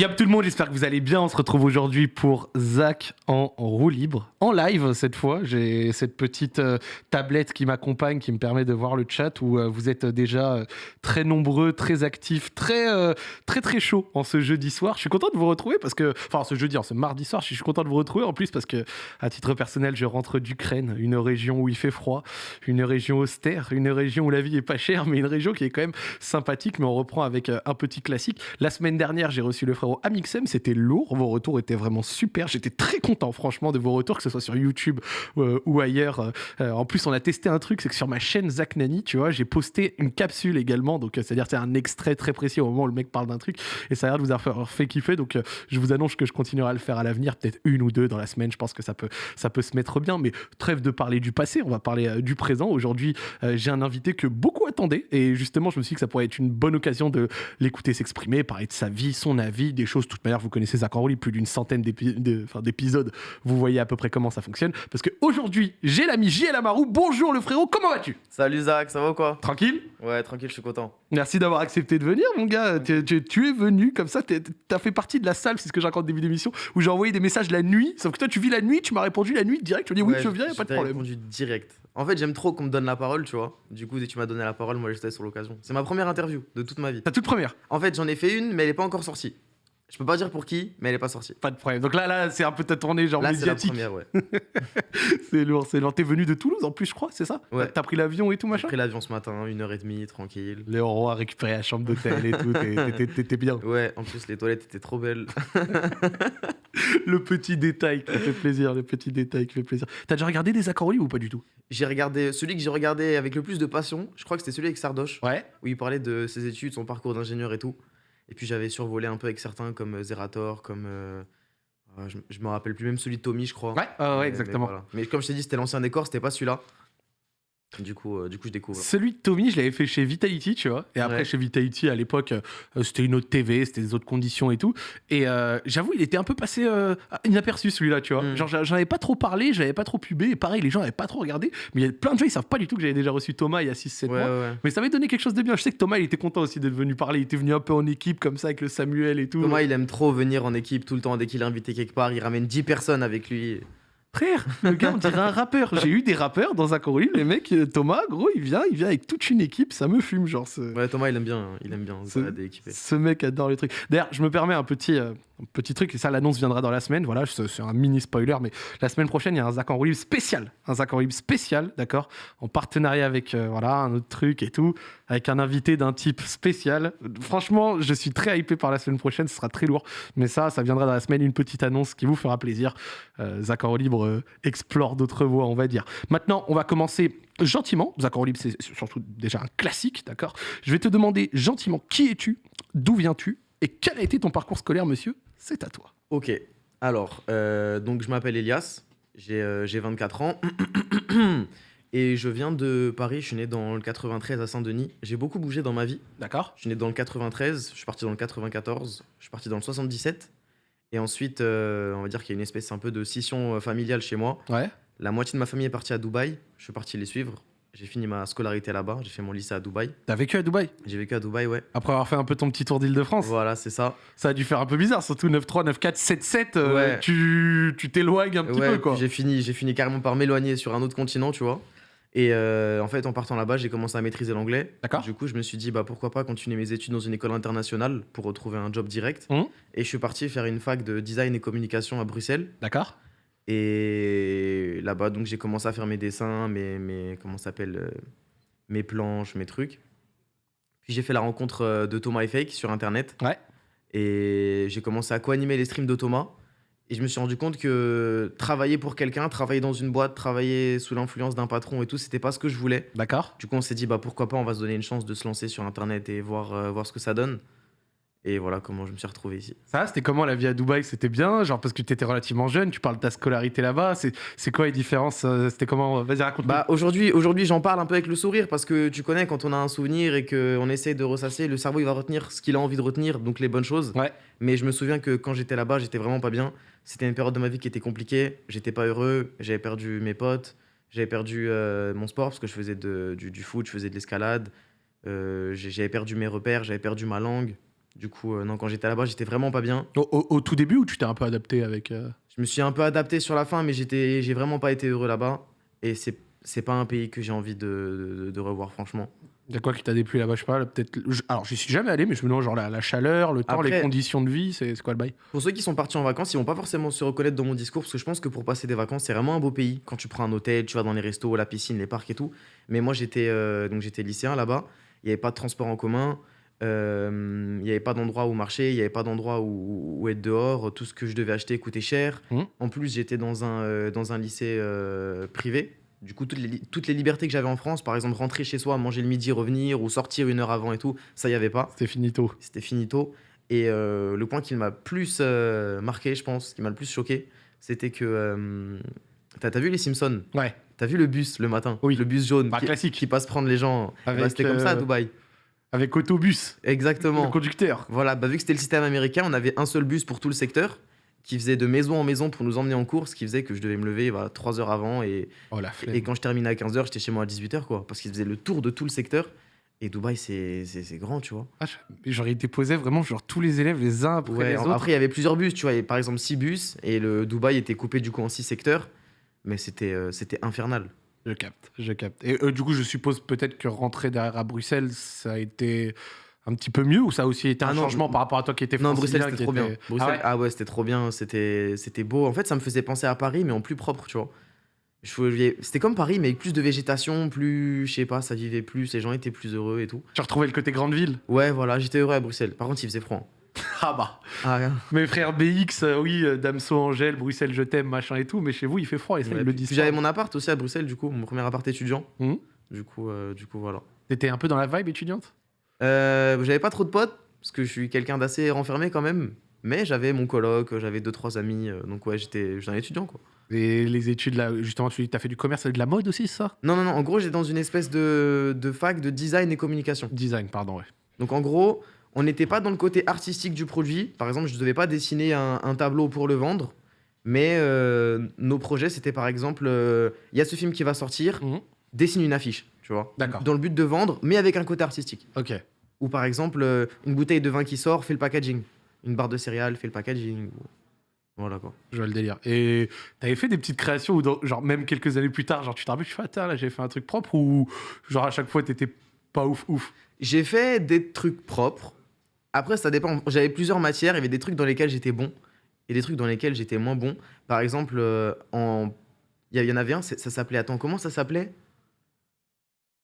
Y'a tout le monde, j'espère que vous allez bien. On se retrouve aujourd'hui pour Zach en roue libre, en live cette fois. J'ai cette petite euh, tablette qui m'accompagne, qui me permet de voir le chat où euh, vous êtes déjà euh, très nombreux, très actifs, très très très chaud en ce jeudi soir. Je suis content de vous retrouver parce que, enfin ce jeudi, en ce mardi soir, je suis content de vous retrouver en plus parce que à titre personnel, je rentre d'Ukraine, une région où il fait froid, une région austère, une région où la vie est pas chère, mais une région qui est quand même sympathique. Mais on reprend avec un petit classique. La semaine dernière, j'ai reçu le Amixem, c'était lourd. Vos retours étaient vraiment super. J'étais très content, franchement, de vos retours, que ce soit sur YouTube euh, ou ailleurs. Euh, en plus, on a testé un truc, c'est que sur ma chaîne Zach Nani, tu vois, j'ai posté une capsule également. Donc, euh, c'est-à-dire, c'est un extrait très précis au moment où le mec parle d'un truc. Et ça a l'air de vous avoir fait kiffer. Donc, je vous annonce que je continuerai à le faire à l'avenir, peut-être une ou deux dans la semaine. Je pense que ça peut, ça peut se mettre bien. Mais trêve de parler du passé, on va parler du présent. Aujourd'hui, j'ai un invité que beaucoup attendaient. Et justement, je me suis dit que ça pourrait être une bonne occasion de l'écouter s'exprimer, parler de sa vie, son avis, des choses. De toute manière, vous connaissez Zach Enroli, plus d'une centaine d'épisodes. Vous voyez à peu près comment ça fonctionne. Parce qu'aujourd'hui, j'ai l'ami JL Amarou. Bonjour le frérot, comment vas-tu? Salut Zach, ça va ou quoi? Tranquille? Ouais, tranquille, je suis content. Merci d'avoir accepté de venir, mon gars. Tu, es venu comme ça, tu as fait partie de la salle, c'est ce que raconté début d'émission, où j'ai envoyé des messages la nuit. Sauf que toi, tu vis la nuit, tu m'as répondu la nuit direct. Tu m'as dit oui, je viens, y a pas de problème. répondu direct. En fait, j'aime trop qu'on me donne la parole, tu vois. Du coup, dès que tu m'as donné la parole, moi j'étais sur l'occasion. C'est ma première interview de toute ma vie. Ta toute première En fait, j'en ai fait une, mais elle est pas encore sortie. Je peux pas dire pour qui, mais elle est pas sortie. Pas de problème. Donc là, là, c'est un peu ta tournée genre là, médiatique. c'est la première, ouais. c'est lourd, c'est lourd. T'es venu de Toulouse en plus, je crois, c'est ça Ouais. T'as pris l'avion et tout machin. J'ai pris l'avion ce matin, une heure et demie, tranquille. Léo Roy a récupéré la chambre d'hôtel et tout. T'étais bien. Ouais. En plus, les toilettes étaient trop belles. le petit détail qui fait plaisir, le petit détail qui fait plaisir. T'as déjà regardé des accords ou pas du tout? J'ai regardé celui que j'ai regardé avec le plus de passion. Je crois que c'était celui avec Sardoche. Ouais. Où il parlait de ses études, son parcours d'ingénieur et tout. Et puis j'avais survolé un peu avec certains comme euh, Zerator, comme. Euh, ah, je, je me rappelle plus, même celui de Tommy, je crois. Ouais, ouais exactement. Mais, mais, comme je t'ai dit, c'était l'ancien décor, c'était pas celui-là. Du coup, euh, du coup, je découvre. Celui de Tommy, je l'avais fait chez Vitality, tu vois. Et après, chez Vitality, à l'époque, euh, c'était une autre TV, c'était des autres conditions et tout. Et euh, j'avoue, il était un peu passé inaperçu, celui-là, tu vois. Mm. Genre, j'en avais pas trop parlé, j'avais pas trop pubé. Et pareil, les gens avaient pas trop regardé. Mais il y a plein de gens, ils savent pas du tout que j'avais déjà reçu Thomas il y a 6-7 mois. Mais ça m'avait donné quelque chose de bien. Je sais que Thomas, il était content aussi d'être venu parler. Il était venu un peu en équipe, comme ça, avec le Samuel et tout. Thomas, il aime trop venir en équipe tout le temps. Dès qu'il est invité quelque part, il ramène 10 personnes avec lui. Frère, le gars, on dirait un rappeur. J'ai eu des rappeurs dans un chorus, les mecs, euh, Thomas, gros, il vient, il vient avec toute une équipe, ça me fume, genre. Ce... Ouais, Thomas, il aime bien, il aime bien, ce, ce mec adore les trucs. D'ailleurs, je me permets un petit, euh, petit truc, et ça, l'annonce viendra dans la semaine, voilà, c'est un mini spoiler, mais la semaine prochaine, il y a un Zach en spécial, un Zach en spécial, d'accord, en partenariat avec, euh, voilà, un autre truc et tout, avec un invité d'un type spécial. Franchement, je suis très hypé par la semaine prochaine, ce sera très lourd, mais ça, ça viendra dans la semaine, une petite annonce qui vous fera plaisir. Euh, en libre euh, explore d'autres voies, on va dire. Maintenant, on va commencer gentiment. En libre, c'est surtout déjà un classique, d'accord? Je vais te demander gentiment qui es-tu, d'où viens-tu, et quel a été ton parcours scolaire, monsieur? C'est à toi. Ok. Alors, euh, donc je m'appelle Elias, j'ai 24 euh, ans. Et je viens de Paris, je suis né dans le 93 à Saint-Denis. J'ai beaucoup bougé dans ma vie. D'accord. Je suis né dans le 93, je suis parti dans le 94, je suis parti dans le 77. Et ensuite, euh, on va dire qu'il y a une espèce un peu de scission familiale chez moi. Ouais. La moitié de ma famille est partie à Dubaï, je suis parti les suivre. J'ai fini ma scolarité là-bas, j'ai fait mon lycée à Dubaï. T'as vécu à Dubaï? J'ai vécu à Dubaï, ouais. Après avoir fait un peu ton petit tour d'Île-de-France Voilà, c'est ça. Ça a dû faire un peu bizarre, surtout 9-3, 9-4, 7-7, ouais. tu t'éloignes un petit peu, quoi. J'ai fini, fini carrément par m'éloigner sur un autre continent, tu vois. Et euh, en fait, en partant là-bas, j'ai commencé à maîtriser l'anglais. D'accord. Du coup, je me suis dit, bah, pourquoi pas continuer mes études dans une école internationale pour retrouver un job direct. Mmh. Et je suis parti faire une fac de design et communication à Bruxelles. D'accord. Et là-bas, donc, j'ai commencé à faire mes dessins, mes, mes comment s'appelle euh, mes planches, mes trucs. Puis j'ai fait la rencontre euh, de Thomas et Fake sur Internet. Ouais. Et j'ai commencé à co-animer les streams de Thomas. Et je me suis rendu compte que travailler pour quelqu'un, travailler dans une boîte, travailler sous l'influence d'un patron et tout, c'était pas ce que je voulais. D'accord. Du coup, on s'est dit, bah pourquoi pas, on va se donner une chance de se lancer sur Internet et voir, euh, voir ce que ça donne. Et voilà comment je me suis retrouvé ici. Ça, c'était comment la vie à Dubaï? C'était bien Genre parce que tu étais relativement jeune, tu parles de ta scolarité là-bas. C'est quoi les différences euh, C'était comment Vas-y, raconte Bah aujourd'hui, aujourd'hui j'en parle un peu avec le sourire parce que tu connais quand on a un souvenir et qu'on essaie de ressasser, le cerveau il va retenir ce qu'il a envie de retenir, donc les bonnes choses. Ouais. Mais je me souviens que quand j'étais là-bas, j'étais vraiment pas bien. C'était une période de ma vie qui était compliquée. J'étais pas heureux. J'avais perdu mes potes. J'avais perdu euh, mon sport parce que je faisais de, du, du, foot, je faisais de l'escalade. Euh, j'avais perdu mes repères, j'avais perdu ma langue. Du coup, euh, non, quand j'étais là-bas, j'étais vraiment pas bien. Au, au- au tout début ou tu t'es un peu adapté avec. euh, Je me suis un peu adapté sur la fin, mais j'étais, j'ai vraiment pas été heureux là-bas. Et c'est, c'est pas un pays que j'ai envie de, de- de revoir, franchement. Y a quoi qui t'a déplu là-bas? Je sais pas, peut-être. Alors, j'y suis jamais allé, mais je me demande, genre, la, la chaleur, le temps, les conditions de vie, c'est c'est quoi le bail? Pour ceux qui sont partis en vacances, ils vont pas forcément se reconnaître dans mon discours, parce que je pense que pour passer des vacances, c'est vraiment un beau pays. Quand tu prends un hôtel, tu vas dans les restos, la piscine, les parcs et tout. Mais moi, j'étais, euh, donc j'étais lycéen là-bas. Il n'y avait pas de transport en commun. Euh, Il n'y avait pas d'endroit où marcher, il n'y avait pas d'endroit où, où être dehors. Tout ce que je devais acheter coûtait cher. Mhm. En plus, j'étais dans un, euh, dans un lycée euh, privé. Du coup, toutes les, li- toutes les libertés que j'avais en France, par exemple rentrer chez soi, manger le midi, revenir, ou sortir une heure avant et tout, ça, il n'y avait pas. C'était finito. C'était finito. Et euh, le point qui m'a plus euh, marqué, je pense, qui m'a le plus choqué, c'était que. euh, T'as t'as vu les Simpsons? Ouais, T'as vu le bus le matin? Oui. Le bus jaune Bah, qui, classique. qui passe prendre les gens. Avec, Bah, c'était comme ça à euh, Dubaï. Avec autobus, Exactement. le conducteur. Voilà, bah, vu que c'était le système américain, on avait un seul bus pour tout le secteur qui faisait de maison en maison pour nous emmener en cours, ce qui faisait que je devais me lever voilà, 3 heures avant et, Oh la et quand je terminais à 15h, j'étais chez moi à 18h quoi, parce qu'il faisait le tour de tout le secteur. Et Dubaï, c'est grand, tu vois. Ah, J'aurais été posé vraiment, genre, tous les élèves les uns après Ouais, les autres. après, il y avait plusieurs bus, tu vois. Il y avait par exemple 6 bus et le Dubaï était coupé du coup en 6 secteurs. Mais c'était euh, c'était infernal. Je capte, je capte. Et euh, du coup, je suppose peut-être que rentrer derrière à Bruxelles, ça a été un petit peu mieux ou ça a aussi été un Ah non, changement par rapport à toi qui étais Non, Bruxelles, c'était trop était- bien. Bruxelles, Ah ouais ah ouais, c'était trop bien. C'était beau. En fait, ça me faisait penser à Paris, mais en plus propre, tu vois. C'était comme Paris, mais avec plus de végétation, plus, je sais pas, ça vivait plus, les gens étaient plus heureux et tout. Tu retrouvais le côté grande ville Ouais, voilà, j'étais heureux à Bruxelles. Par contre, il faisait froid. Ah bah Ah, Mes frères BX, euh, oui, euh, Damso, Angèle, Bruxelles, je t'aime, machin et tout, mais chez vous, il fait froid et ça, ils le disent. Puis J'avais mon appart aussi à Bruxelles, du coup, mon premier appart étudiant. Mhm. Du coup, euh, du coup, voilà. T'étais un peu dans la vibe étudiante? Euh, j'avais pas trop de potes, parce que je suis quelqu'un d'assez renfermé quand même. Mais j'avais mon coloc, j'avais deux trois amis, euh, donc ouais, j'étais j'étais un étudiant quoi. Et les études, là, justement, tu as fait du commerce et de la mode aussi, c'est ça? Non, non, non, en gros, j'étais dans une espèce de, de fac de design et communication. Design, pardon, ouais. Donc en gros, on n'était pas dans le côté artistique du produit. Par exemple, je ne devais pas dessiner un, un tableau pour le vendre. Mais euh, nos projets, c'était par exemple, euh, il y a ce film qui va sortir, Mhm. dessine une affiche, tu vois. D'accord. Dans le but de vendre, mais avec un côté artistique. Ok. Ou par exemple, euh, une bouteille de vin qui sort, fait le packaging. Une barre de céréales, fait le packaging. ou- Voilà quoi. Je vois le délire. Et t'avais fait des petites créations dans- genre, même quelques années plus tard, genre, tu te rappelles, tu fais, attends, là, j'ai fait un truc propre ou, genre, à chaque fois, t'étais pas ouf, ouf? J'ai fait des trucs propres. Après, ça dépend. J'avais plusieurs matières. Il y avait des trucs dans lesquels j'étais bon et des trucs dans lesquels j'étais moins bon. Par exemple, euh, en... il y, en avait un, ça s'appelait. Attends, comment ça s'appelait?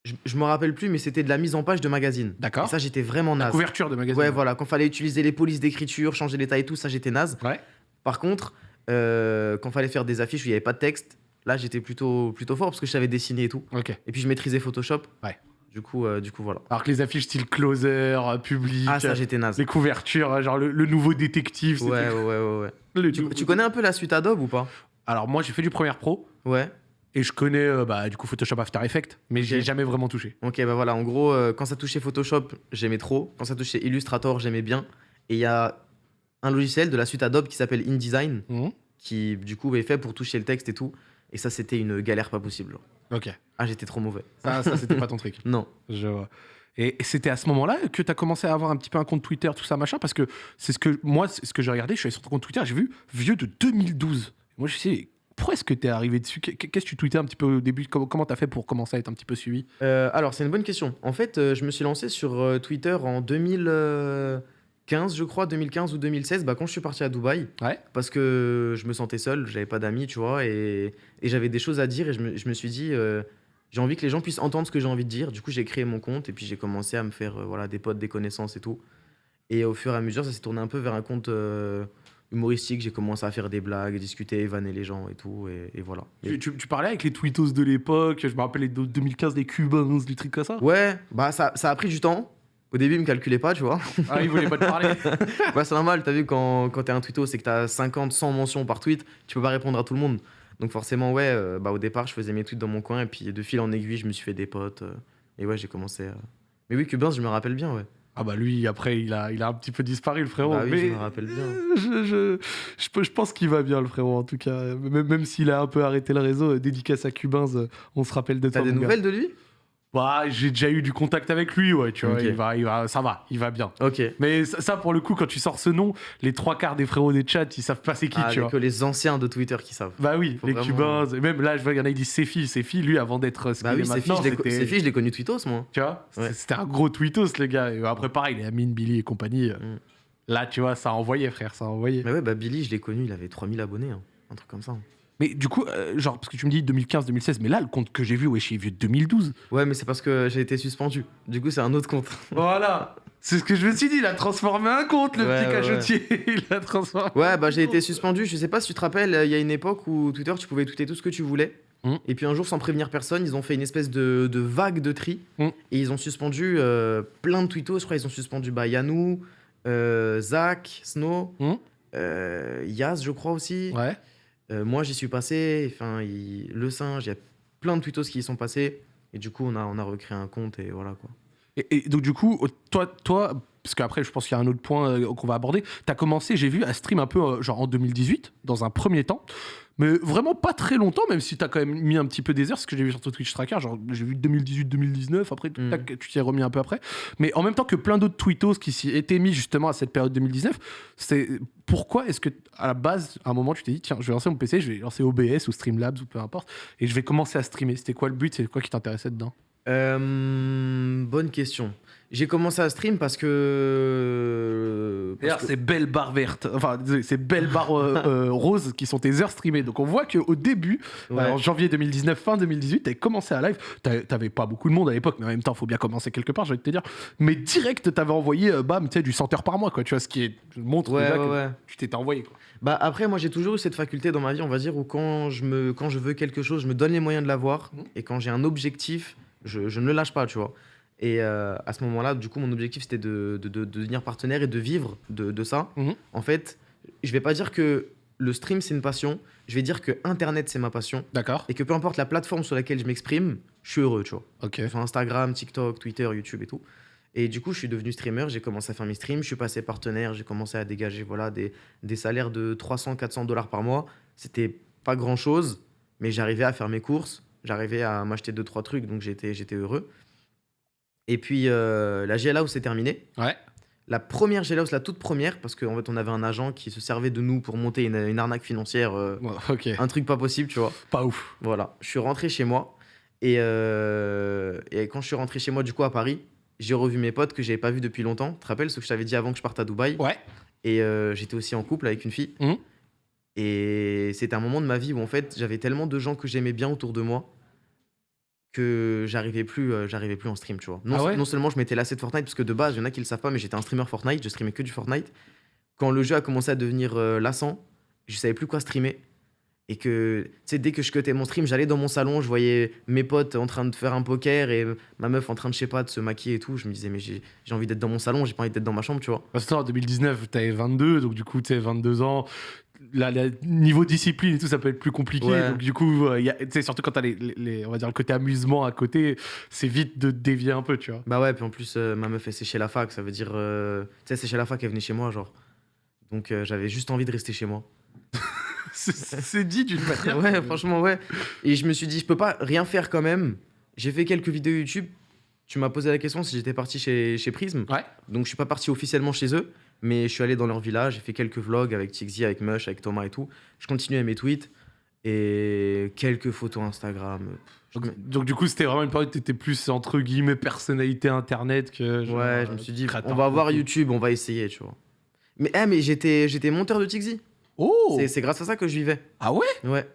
Je, je me rappelle plus, mais c'était de la mise en page de magazine. D'accord. Et ça, j'étais vraiment La naze. couverture de magazine. Ouais, voilà. Quand fallait utiliser les polices d'écriture, changer les tailles et tout, ça, j'étais naze. Ouais. Par contre, euh, quand fallait faire des affiches où il n'y avait pas de texte, là, j'étais plutôt, plutôt fort parce que je savais dessiner et tout. Ok. Et puis, je maîtrisais Photoshop. Ouais. Du coup, euh, du coup voilà. Alors que les affiches style closer, euh, public, Ah, ça, j'étais naze. les couvertures, euh, genre le, le nouveau détective. Ouais, ouais, ouais, ouais. Tu, connais un peu la suite Adobe ou pas? Alors moi j'ai fait du Premiere Pro Ouais. et je connais euh, bah, du coup Photoshop After Effects, mais j'ai jamais vraiment touché. Ok, bah voilà, en gros, euh, quand ça touchait Photoshop, j'aimais trop. Quand ça touchait Illustrator, j'aimais bien. Et il y a un logiciel de la suite Adobe qui s'appelle InDesign, Mhm. qui du coup est fait pour toucher le texte et tout. Et ça, c'était une galère pas possible. genre. Ok. Ah, j'étais trop mauvais. Ça, ça c'était pas ton truc. Non. Je vois. Et c'était à ce moment-là que tu as commencé à avoir un petit peu un compte Twitter, tout ça, machin, parce que c'est ce que moi, ce que j'ai regardé, je suis allé sur ton compte Twitter, j'ai vu vieux de 2012. Moi, je sais, pourquoi est-ce que tu es arrivé dessus? Qu'est- Qu'est-ce que tu tweetais un petit peu au début? Comment comment t'as fait pour commencer à être un petit peu suivi? Euh, alors, c'est une bonne question. En fait, euh, je me suis lancé sur euh, Twitter en 2015, je crois, 2015 ou 2016, bah, quand je suis parti à Dubaï. Ouais. Parce que je me sentais seul, j'avais pas d'amis, tu vois, et, et j'avais des choses à dire, et je me, je me suis dit, euh, j'ai envie que les gens puissent entendre ce que j'ai envie de dire. Du coup, j'ai créé mon compte, et puis j'ai commencé à me faire euh, voilà, des potes, des connaissances et tout. Et au fur et à mesure, ça s'est tourné un peu vers un compte euh, humoristique. J'ai commencé à faire des blagues, discuter, vanner les gens et tout, et, et voilà. tu, tu- tu parlais avec les tweetos de l'époque, je me rappelle les de- 2015, les Cubans, du truc comme ça Ouais, bah ça, ça a pris du temps. Au début, ils me calculaient pas, tu vois. Ah, ils voulaient pas te parler bah, c'est normal, t'as vu, quand, quand t'es un tweeto, c'est que t'as 50, 100 mentions par tweet, tu peux pas répondre à tout le monde. Donc forcément, ouais, euh, bah, au départ, je faisais mes tweets dans mon coin, et puis de fil en aiguille, je me suis fait des potes. euh, et ouais, j'ai commencé à... Mais oui, Cubans, je me rappelle bien, ouais. Ah bah lui, après, il a, il a un petit peu disparu, le frérot. Bah oui, mais je me rappelle bien. Je, je, je, pense qu'il va bien, le frérot, en tout cas. Même, même s'il a un peu arrêté le réseau, euh, dédicace à Cubins, on se rappelle de toi. T'as des mon gars. nouvelles de lui? Bah, j'ai déjà eu du contact avec lui, ouais, tu vois. Il va, il va, ça va, il va bien. Ok. Mais ça, ça, pour le coup, quand tu sors ce nom, les trois quarts des frérots des chats, ils savent pas c'est qui, Ah, tu vois. que les anciens de Twitter qui savent. Bah oui, Faut les vraiment- Cubains. et Même là, je vois, il y en a qui disent Sefi. Sefi, lui, avant d'être ce Bah qu'il oui, est maintenant, filles, je l'ai connu tweetos, moi. Tu vois Ouais. C'était un gros tweetos, le gars. Et après, pareil, les Amine, Billy et compagnie. euh, Mm. Là, tu vois, ça a envoyé, frère, ça a envoyé. Mais ouais, bah Billy, je l'ai connu, il avait 3000 abonnés, hein. un truc comme ça. Mais du coup, euh, genre, parce que tu me dis 2015-2016, mais là, le compte que j'ai vu, ouais, j'ai vu 2012. Ouais, mais c'est parce que j'ai été suspendu. Du coup, c'est un autre compte. Voilà C'est ce que je me suis dit, il a transformé un compte, le Ouais, petit ouais, cachotier. il a transformé. Ouais, bah j'ai été suspendu. Je sais pas si tu te rappelles, il y a une époque où Twitter, tu pouvais tweeter tout ce que tu voulais. Mm. Et puis un jour, sans prévenir personne, ils ont fait une espèce de, de vague de tri. Mm. Et ils ont suspendu euh, plein de tweetos. Je crois ils ont suspendu bah, Yanou, euh, Zach, Snow, Mm. euh, Yaz, je crois aussi. Ouais. Euh, moi, j'y suis passé. Enfin, le singe, il y a plein de tweetos qui y sont passés. Et du coup, on a, on a recréé un compte et voilà quoi. Et, donc, du coup, toi, toi parce qu'après, je pense qu'il y a un autre point euh, qu'on va aborder. Tu as commencé, j'ai vu, à stream un peu, euh, genre en 2018, dans un premier temps. Mais vraiment pas très longtemps, même si tu as quand même mis un petit peu des heures, ce que j'ai vu sur ton Twitch Tracker. Genre, j'ai vu 2018-2019, après, Mm. tac, tu t'y es remis un peu après. Mais en même temps que plein d'autres tweetos qui s'y étaient mis justement à cette période 2019, c'est pourquoi est-ce que, à la base, à un moment, tu t'es dit, tiens, je vais lancer mon PC, je vais lancer OBS ou Streamlabs ou peu importe, et je vais commencer à streamer. C'était quoi le but? C'est quoi qui t'intéressait dedans? Euh, bonne question. J'ai commencé à stream parce que. parce D'ailleurs, que- c'est belles barres vertes, enfin, c'est belles barres euh, euh, roses qui sont tes heures streamées. Donc, on voit qu'au début, Ouais. euh, en janvier 2019, fin 2018, t'avais commencé à live. T'avais pas beaucoup de monde à l'époque, mais en même temps, faut bien commencer quelque part, de te dire. Mais direct, t'avais envoyé, euh, bam, tu sais, du 100 heures par mois, quoi. Tu vois, ce qui est, montre Ouais, déjà ouais, que tu t'étais envoyé, quoi. Bah après, moi j'ai toujours eu cette faculté dans ma vie, on va dire, où quand je, me, quand je veux quelque chose, je me donne les moyens de l'avoir. Mhm. Et quand j'ai un objectif, je, je ne le lâche pas, tu vois. Et euh, à ce moment-là, du coup, mon objectif c'était de, de, de- de devenir partenaire et de vivre de, de ça. Mhm. En fait, je vais pas dire que le stream c'est une passion, je vais dire que Internet c'est ma passion. D'accord. Et que peu importe la plateforme sur laquelle je m'exprime, je suis heureux, tu vois. Ok. Sur Instagram, TikTok, Twitter, YouTube et tout. Et du coup, je suis devenu streamer, j'ai commencé à faire mes streams, je suis passé partenaire, j'ai commencé à dégager voilà, des, des salaires de 300, 400 dollars par mois. C'était pas grand chose, mais j'arrivais à faire mes courses, j'arrivais à m'acheter deux, trois trucs, donc j'étais heureux. Et puis, euh, la GL House s'est terminée. Ouais. La première GL House, la toute première, parce qu'en fait, on avait un agent qui se servait de nous pour monter une, une arnaque financière, euh, Ouais, ok. un truc pas possible, tu vois. Pas ouf. Voilà, je suis rentré chez moi. Et, euh, et quand je suis rentré chez moi, du coup, à Paris, j'ai revu mes potes que j'avais pas vus depuis longtemps. Tu te rappelles ce que je t'avais dit avant que je parte à Dubaï? Ouais. Et j'étais aussi en couple avec une fille. Mhm. Et c'était un moment de ma vie où, en fait, j'avais tellement de gens que j'aimais bien autour de moi que j'arrivais plus, euh, j'arrivais plus en stream, tu vois. Non, Ah ouais non seulement je m'étais lassé de Fortnite, parce que de base, il y en a qui le savent pas, mais j'étais un streamer Fortnite, je streamais que du Fortnite. Quand le jeu a commencé à devenir euh, lassant, je savais plus quoi streamer. Et que, tu sais, dès que je cutais mon stream, j'allais dans mon salon, je voyais mes potes en train de faire un poker et ma meuf en train de, je sais pas, de se maquiller et tout. Je me disais, mais j'ai j'ai envie d'être dans mon salon, j'ai pas envie d'être dans ma chambre, tu vois. Parce que toi, en 2019, t'avais 22, donc du coup, tu sais, 22 ans. Le niveau discipline et tout, ça peut être plus compliqué. Ouais. Donc, du coup, euh, y a- surtout quand t'as les, les- les- on va dire, le côté amusement à côté, c'est vite de dévier un peu, tu vois. Bah ouais, puis en plus, euh, ma meuf, elle séchait la fac, ça veut dire. euh, tu sais, c'est chez la fac, elle venait chez moi, genre. Donc euh, j'avais juste envie de rester chez moi. C'est- C'est dit d'une manière. ouais, franchement, ouais. Et je me suis dit, je peux pas rien faire quand même. J'ai fait quelques vidéos YouTube. Tu m'as posé la question si j'étais parti chez, chez Prism. Ouais. Donc je suis pas parti officiellement chez eux, mais je suis allé dans leur village, j'ai fait quelques vlogs avec Tixi, avec Mush, avec Thomas et tout. Je continuais mes tweets et quelques photos Instagram. Donc, du coup, c'était vraiment une période où t'étais plus, entre guillemets, personnalité internet que. genre, Ouais, je me suis dit, on va voir. YouTube, on va essayer, tu vois. Mais, eh, mais j'étais, j'étais monteur de Tixi. Oh c'est grâce à ça que je vivais. Ah ouais? Ouais.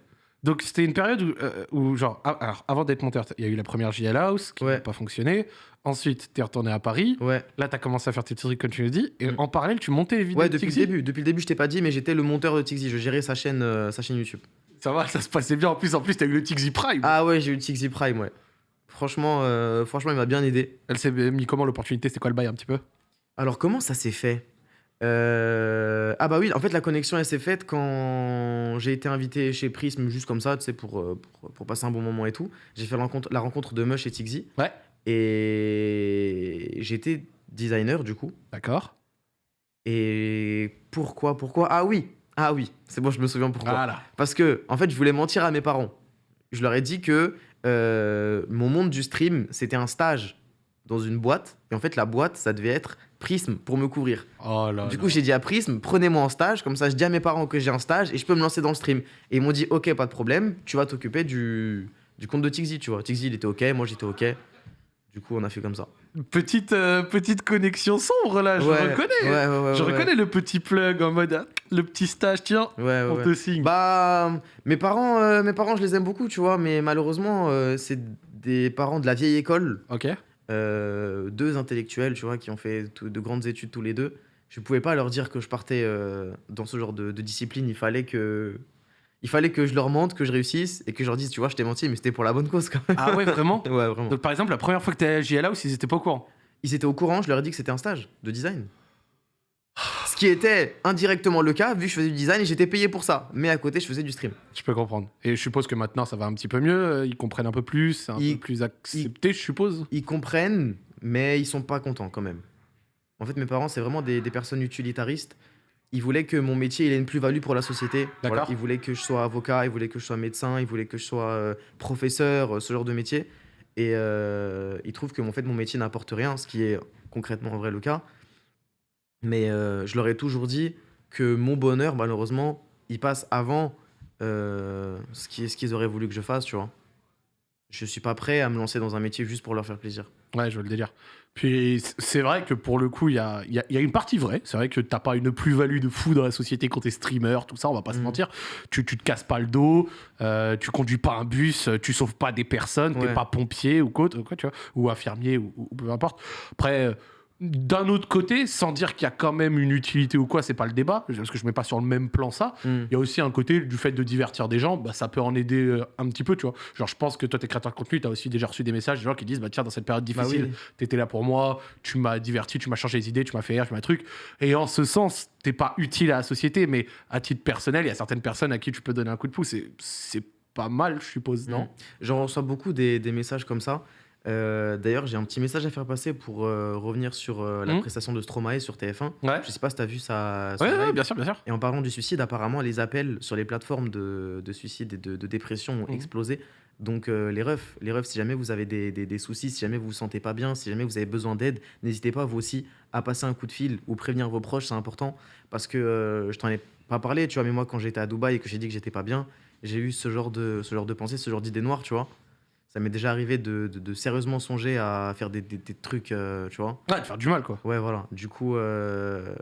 Donc c'était une période où, euh, où, genre, alors, avant d'être monteur, il y a eu la première JL House qui Ouais. n'a pas fonctionné. Ensuite, t'es retourné à Paris. Ouais. Là, t'as commencé à faire tes trucs comme tu le dis. Et Mm. en parallèle, tu montais les vidéos Ouais, de depuis le début. Depuis le début, je t'ai pas dit, mais j'étais le monteur de Tixi. Je gérais sa chaîne, euh, sa chaîne YouTube. Ça va, ça se passait bien. En plus, en plus, t'as eu le Tixi Prime. Ah ouais, j'ai eu Tixi Prime, ouais. Franchement, euh, franchement, il m'a bien aidé. Elle s'est mis comment l'opportunité? C'était quoi le bail un petit peu? Alors, comment ça s'est fait? Euh, Ah bah oui, en fait, la connexion, elle s'est faite quand j'ai été invité chez Prism, juste comme ça, tu sais, pour, euh, pour, pour passer un bon moment et tout. J'ai fait la rencontre, la rencontre de Mush et Tixi. Ouais. Et j'étais designer, du coup. D'accord. Et pourquoi Pourquoi? Ah oui Ah oui, c'est bon, je me souviens pourquoi. Voilà. Parce que, en fait, je voulais mentir à mes parents. Je leur ai dit que euh, mon monde du stream, c'était un stage dans une boîte. Et en fait, la boîte, ça devait être Prism pour me couvrir. Oh là Du coup, j'ai dit à Prism, prenez-moi en stage, comme ça je dis à mes parents que j'ai un stage et je peux me lancer dans le stream. Et ils m'ont dit, ok, pas de problème, tu vas t'occuper du, du compte de Tixi, tu vois. Tixi, il était ok, moi j'étais ok. Du coup, on a fait comme ça. Petite, euh, petite connexion sombre là, je Ouais, reconnais. Ouais, ouais, ouais. je reconnais le petit plug en mode ah, le petit stage, tiens, Ouais, ouais, on te signe. Bah, mes parents, euh, mes parents, je les aime beaucoup, tu vois, mais malheureusement, euh, c'est des parents de la vieille école, ok. Euh, deux intellectuels, tu vois, qui ont fait tout- de grandes études tous les deux. Je pouvais pas leur dire que je partais euh, dans ce genre de, de discipline. Il fallait que, il fallait que je leur mente, que je réussisse et que je leur dise, tu vois, je t'ai menti, mais c'était pour la bonne cause quand même. Ah ouais, vraiment Ouais, vraiment. Donc par exemple, la première fois que t'es à JLA ils étaient pas au courant? Ils étaient au courant, je leur ai dit que c'était un stage de design. Qui était indirectement le cas, vu que je faisais du design et j'étais payé pour ça. Mais à côté, je faisais du stream. Je peux comprendre. Et je suppose que maintenant ça va un petit peu mieux, euh, ils comprennent un peu plus, c'est un Ils- peu plus accepté, je suppose. ils comprennent, mais ils sont pas contents quand même. En fait, mes parents, c'est vraiment des, des personnes utilitaristes. Ils voulaient que mon métier il ait une plus-value pour la société. Voilà, ils voulaient que je sois avocat, ils voulaient que je sois médecin, ils voulaient que je sois euh, professeur, euh, ce genre de métier. Et euh, ils trouvent que en fait, mon métier n'apporte rien, ce qui est concrètement en vrai le cas. Mais euh, je leur ai toujours dit que mon bonheur, malheureusement, il passe avant euh, ce qui- ce qu'ils auraient voulu que je fasse, tu vois. Je suis pas prêt à me lancer dans un métier juste pour leur faire plaisir. Ouais, je veux le délire. Puis c'est vrai que pour le coup, il y a, y a- y a une partie vraie. C'est vrai que t'as pas une plus-value de fou dans la société quand t'es streamer, tout ça, on va pas se Mhm. mentir. Tu, tu te casses pas le dos, euh, tu conduis pas un bus, tu sauves pas des personnes, t'es Ouais. pas pompier ou quoi, quoi, tu vois, ou infirmier ou, ou peu importe. Après, euh, d'un autre côté, sans dire qu'il y a quand même une utilité ou quoi, c'est pas le débat, parce que je mets pas sur le même plan ça. Mm. Il y a aussi un côté du fait de divertir des gens, bah, ça peut en aider euh, un petit peu, tu vois. Genre, je pense que toi, t'es créateur de contenu, t'as aussi déjà reçu des messages des gens qui disent, bah tiens, dans cette période Bah difficile, oui. t'étais là pour moi, tu m'as diverti, tu m'as changé les idées, tu m'as fait rire, tu m'as truc. Et en ce sens, t'es pas utile à la société, mais à titre personnel, il y a certaines personnes à qui tu peux donner un coup de pouce. et C'est pas mal, je suppose, non? Mm. J'en reçois beaucoup des, des messages comme ça. Euh, D'ailleurs, j'ai un petit message à faire passer pour euh, revenir sur euh, la Mhm. prestation de Stromae sur TF1. Ouais. Je sais pas si tu as vu ça. Ouais, ouais, bien sûr, bien sûr. Et en parlant du suicide, apparemment, les appels sur les plateformes de, de suicide et de, de dépression ont Mhm. explosé. Donc, euh, les refs, les refs, si jamais vous avez des, des- des soucis, si jamais vous vous sentez pas bien, si jamais vous avez besoin d'aide, n'hésitez pas, vous aussi, à passer un coup de fil ou prévenir vos proches, c'est important. Parce que euh, je t'en ai pas parlé, tu vois, mais moi, quand j'étais à Dubaï et que j'ai dit que j'étais pas bien, j'ai eu ce genre de, ce genre de pensée, ce genre d'idée noire, tu vois. Ça m'est déjà arrivé de, de- de sérieusement songer à faire des, des- des trucs, euh, tu vois. Ouais, de faire du mal, quoi. Ouais, voilà. Du coup, euh,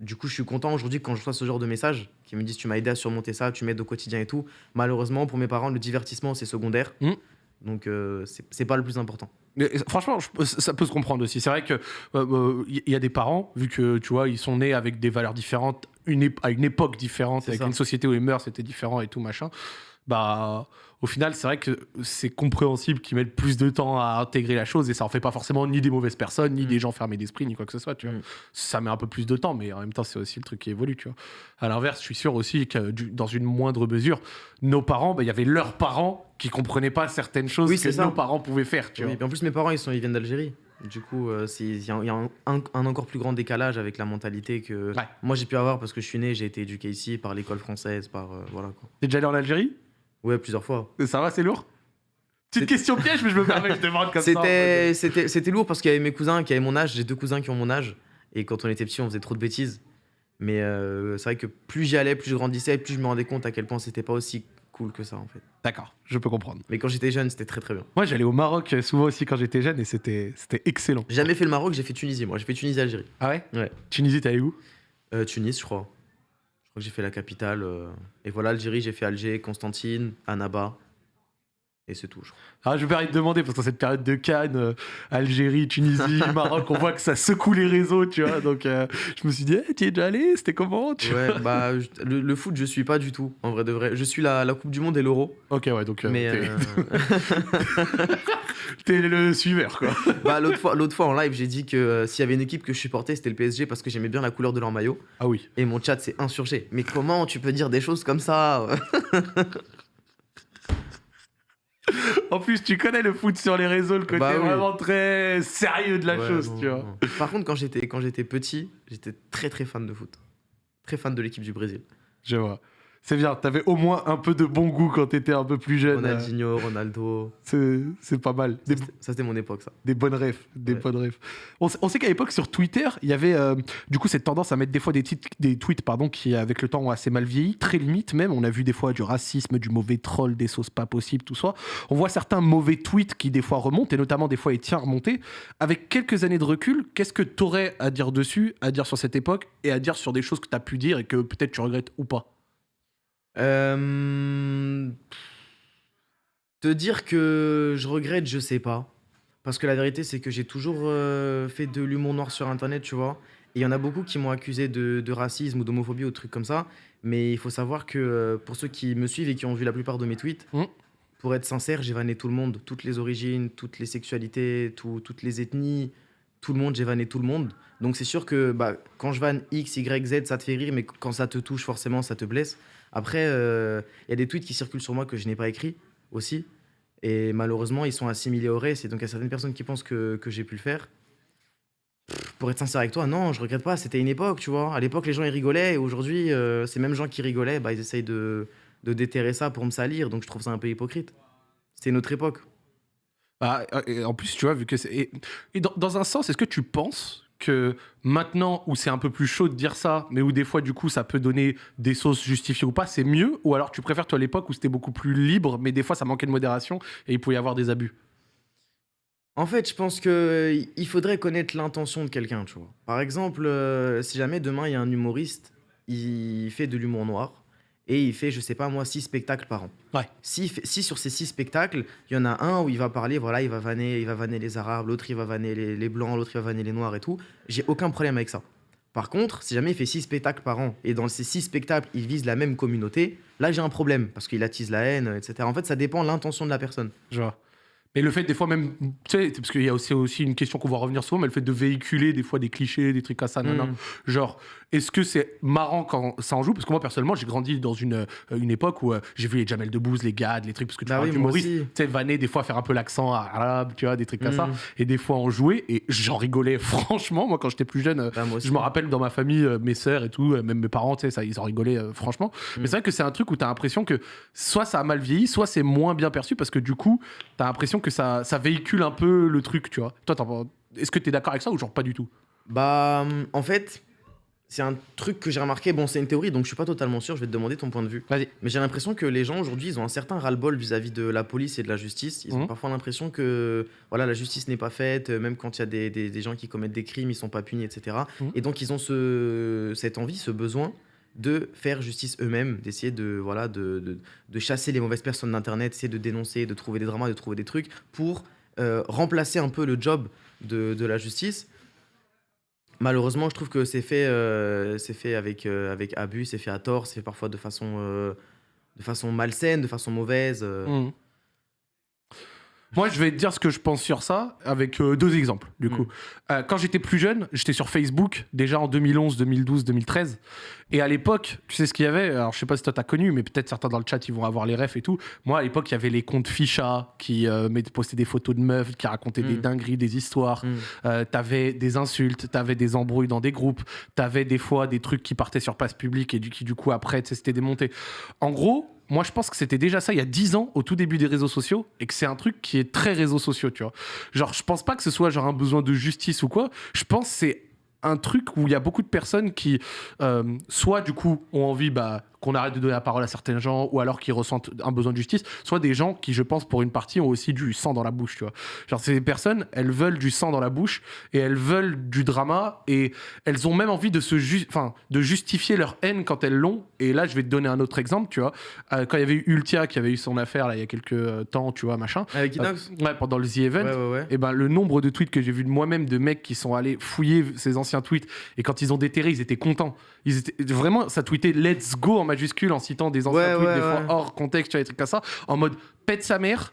du coup, je suis content aujourd'hui quand je reçois ce genre de messages qui me disent tu m'as aidé à surmonter ça, tu m'aides au quotidien et tout. Malheureusement, pour mes parents, le divertissement c'est secondaire. Mm. Donc, euh, c'est pas le plus important. Mais, euh, franchement, je- ça peut se comprendre aussi. C'est vrai que il y a des parents, vu que tu vois, ils sont nés avec des valeurs différentes, une à une époque différente, avec ça. une société où les mœurs étaient différents et tout machin. Bah, au final, c'est vrai que c'est compréhensible qu'ils mettent plus de temps à intégrer la chose et ça en fait pas forcément ni des mauvaises personnes, ni Mm. des gens fermés d'esprit, ni quoi que ce soit. Tu vois. Mm. Ça met un peu plus de temps, mais en même temps, c'est aussi le truc qui évolue. Tu vois. À l'inverse, je suis sûr aussi que dans une moindre mesure, nos parents, bah, il y avait leurs parents qui comprenaient pas certaines choses Oui, que ça. nos parents pouvaient faire. Tu Oui, vois. puis en plus, mes parents ils, sont, ils viennent d'Algérie. Du coup, euh, il y a, il y a un, un- un encore plus grand décalage avec la mentalité que Ouais. moi j'ai pu avoir parce que je suis né, j'ai été éduqué ici par l'école française, par. euh, voilà quoi. T'es déjà allé en Algérie? Ouais, plusieurs fois. Ça va, c'est lourd? Petite question piège, mais je me permets, je demande comme ça. C'était lourd parce qu'il y avait mes cousins qui avaient mon âge. J'ai deux cousins qui ont mon âge. Et quand on était petit, on faisait trop de bêtises. Mais euh, c'est vrai que plus j'y allais, plus je grandissais, plus je me rendais compte à quel point c'était pas aussi cool que ça en fait. D'accord, je peux comprendre. Mais quand j'étais jeune, c'était très très bien. Moi, j'allais au Maroc euh, souvent aussi quand j'étais jeune et c'était c'était excellent. J'ai jamais fait le Maroc, j'ai fait Tunisie. Moi, j'ai fait Tunisie, Algérie. Ah ouais? Ouais. Tunisie, t'es allé où? Euh, Tunis, je crois. J'ai fait la capitale. euh, Et voilà, Algérie, j'ai fait Alger, Constantine, Annaba. Et c'est tout, je crois. Ah, je me permets de demander, parce que dans cette période de Cannes, euh, Algérie, Tunisie, Maroc, on voit que ça secoue les réseaux, tu vois. Donc, euh, je me suis dit, Eh, t'y es déjà allé C'était comment tu vois Ouais, bah, je- le, le foot, je suis pas du tout, en vrai de vrai. Je suis la, la Coupe du Monde et l'Euro. Ok, ouais, donc euh, mais t'es euh, t'es le suiveur, quoi. bah, l'autre fois, l'autre fois en live, j'ai dit que s'il y avait une équipe que je supportais, c'était le PSG parce que j'aimais bien la couleur de leur maillot. Ah oui. Et mon chat s'est insurgé. Mais comment tu peux dire des choses comme ça? En plus, tu connais le foot sur les réseaux, le côté Bah oui. vraiment très sérieux de la Ouais, chose, non, tu vois. non. Par contre, quand j'étais, quand j'étais petit, j'étais très très fan de foot. Très fan de l'équipe du Brésil. Je vois. C'est bien, t'avais au moins un peu de bon goût quand t'étais un peu plus jeune. euh, Ronaldinho, Ronaldo. C'est pas mal. Des, Ça, c'était- mon époque, ça. des bonnes refs. Des Ouais. bonnes refs. On, sait- on sait qu'à l'époque, sur Twitter, il y avait euh, du coup cette tendance à mettre des fois des, titres- des tweets pardon, qui, avec le temps, ont assez mal vieilli, très limite même. On a vu des fois du racisme, du mauvais troll, des sauces pas possibles, tout ça. On voit certains mauvais tweets qui, des fois, remontent, et notamment des fois, Etienne remonté. Avec quelques années de recul, qu'est-ce que t'aurais à dire dessus, à dire sur cette époque, et à dire sur des choses que t'as pu dire et que peut-être tu regrettes ou pas? Euh, Te dire que je regrette, je sais pas. Parce que la vérité, c'est que j'ai toujours euh, fait de l'humour noir sur Internet, tu vois. Et il y en a beaucoup qui m'ont accusé de, de racisme ou d'homophobie ou de trucs comme ça. Mais il faut savoir que euh, pour ceux qui me suivent et qui ont vu la plupart de mes tweets, Mm. pour être sincère, j'ai vanné tout le monde. Toutes les origines, toutes les sexualités, tout- toutes les ethnies, tout le monde, j'ai vanné tout le monde. Donc c'est sûr que bah, quand je vanne X, Y, Z, ça te fait rire, mais quand ça te touche, forcément, ça te blesse. Après, euh, il y a des tweets qui circulent sur moi que je n'ai pas écrits aussi. Et malheureusement, ils sont assimilés au reste. Et donc, il y a certaines personnes qui pensent que, que j'ai pu le faire. Pour être sincère avec toi, non, je regrette pas. C'était une époque, tu vois. À l'époque, les gens, ils rigolaient. Et aujourd'hui, euh, ces mêmes gens qui rigolaient, bah, ils essayent de, de déterrer ça pour me salir. Donc, je trouve ça un peu hypocrite. C'était une autre époque. Ah, et en plus, tu vois, vu que c'est. Dans, dans un sens, est-ce que tu penses maintenant, où c'est un peu plus chaud de dire ça, mais où des fois, du coup, ça peut donner des sauces justifiées ou pas, c'est mieux? Ou alors tu préfères, toi, l'époque où c'était beaucoup plus libre, mais des fois, ça manquait de modération et il pouvait y avoir des abus? En fait, je pense que il faudrait connaître l'intention de quelqu'un, tu vois. Par exemple, euh, si jamais demain il y a un humoriste, il fait de l'humour noir et il fait, je sais pas moi, six spectacles par an. Ouais. Si, si sur ces six spectacles, il y en a un où il va parler, voilà, il va vanner, il va vanner les arabes, l'autre il va vanner les, les blancs, l'autre il va vanner les noirs et tout, j'ai aucun problème avec ça. Par contre, si jamais il fait six spectacles par an et dans ces six spectacles il vise la même communauté, là j'ai un problème parce qu'il attise la haine, etc. En fait, ça dépend de l'intention de la personne. Je vois. Mais le fait, des fois, même, tu sais, parce qu'il y a aussi, aussi une question qu'on va revenir souvent, mais le fait de véhiculer des fois des clichés, des trucs à ça, nanana. Mm. Genre, est-ce que c'est marrant quand ça en joue? Parce que moi, personnellement, j'ai grandi dans une, euh, une époque où euh, j'ai vu les Jamel Debbouze, les Gad, les trucs, parce que tu Bah moi d'humoriste, aussi. tu sais, vanner, des fois, faire un peu l'accent arabe, tu vois, des trucs comme ça. Mm. Et des fois, en jouer, et j'en rigolais franchement. Moi, quand j'étais plus jeune, euh, Bah, je me rappelle dans ma famille, mes sœurs et tout, même mes parents, tu sais, ils en rigolaient euh, franchement. Mais Mm. c'est vrai que c'est un truc où tu as l'impression que soit ça a mal vieilli, soit c'est moins bien perçu parce que du coup, tu as l'impression que ça, ça véhicule un peu le truc, tu vois. Toi, est-ce que tu es d'accord avec ça ou genre pas du tout? Bah, en fait, c'est un truc que j'ai remarqué. Bon, c'est une théorie, donc je suis pas totalement sûr. Je vais te demander ton point de vue. Vas-y. Mais j'ai l'impression que les gens aujourd'hui, ils ont un certain ras-le-bol vis-à-vis de la police et de la justice. Ils Mhm. ont parfois l'impression que voilà, la justice n'est pas faite, euh, même quand il y a des, des- des gens qui commettent des crimes, ils sont pas punis, etc. Mhm. Et donc, ils ont ce, cette envie, ce besoin de faire justice eux-mêmes, d'essayer de, voilà, de, de, de chasser les mauvaises personnes d'Internet, essayer de dénoncer, de trouver des dramas, de trouver des trucs pour euh, remplacer un peu le job de, de la justice. Malheureusement, je trouve que c'est fait, euh, euh, avec abus, c'est fait à tort, c'est fait parfois de façon, euh, malsaine, de façon mauvaise. euh. Moi, je vais te dire ce que je pense sur ça avec euh, deux exemples, du Mm. coup. Euh, quand j'étais plus jeune, j'étais sur Facebook, déjà en 2011, 2012, 2013. Et à l'époque, tu sais ce qu'il y avait? Alors, je sais pas si toi t'as connu, mais peut-être certains dans le chat, ils vont avoir les refs et tout. Moi, à l'époque, il y avait les comptes Ficha qui euh, postaient des photos de meufs, qui racontaient des Mm. dingueries, des histoires. Mm. Euh, t'avais des insultes, t'avais des embrouilles dans des groupes, t'avais des fois des trucs qui partaient sur place publique et du, qui du coup après c'était démonté. En gros, moi je pense que c'était déjà ça il y a 10 ans au tout début des réseaux sociaux et que c'est un truc qui est très réseaux sociaux, tu vois. Genre je pense pas que ce soit un besoin de justice ou quoi, je pense que c'est un truc où il y a beaucoup de personnes qui euh, soit du coup ont envie bah, qu'on arrête de donner la parole à certains gens ou alors qui ressentent un besoin de justice, soit des gens qui je pense pour une partie ont aussi du sang dans la bouche, tu vois. Genre ces personnes, elles veulent du sang dans la bouche et elles veulent du drama et elles ont même envie de se ju- enfin de justifier leur haine quand elles l'ont. Et là, je vais te donner un autre exemple, tu vois. Euh, quand il y avait eu Ultia qui avait eu son affaire là il y a quelques euh, temps, tu vois, machin. Avec Inox Euh, ouais, pendant le The Event. Ouais, ouais, ouais. Et ben le nombre de tweets que j'ai vu de moi-même de mecs qui sont allés fouiller ces anciens tweets et quand ils ont déterré, ils étaient contents. Ils étaient vraiment ça tweetait Let's Go en en citant des anciens Ouais, tweets ouais, des fois hors contexte, tu vois, des trucs comme ça, en mode pète sa mère.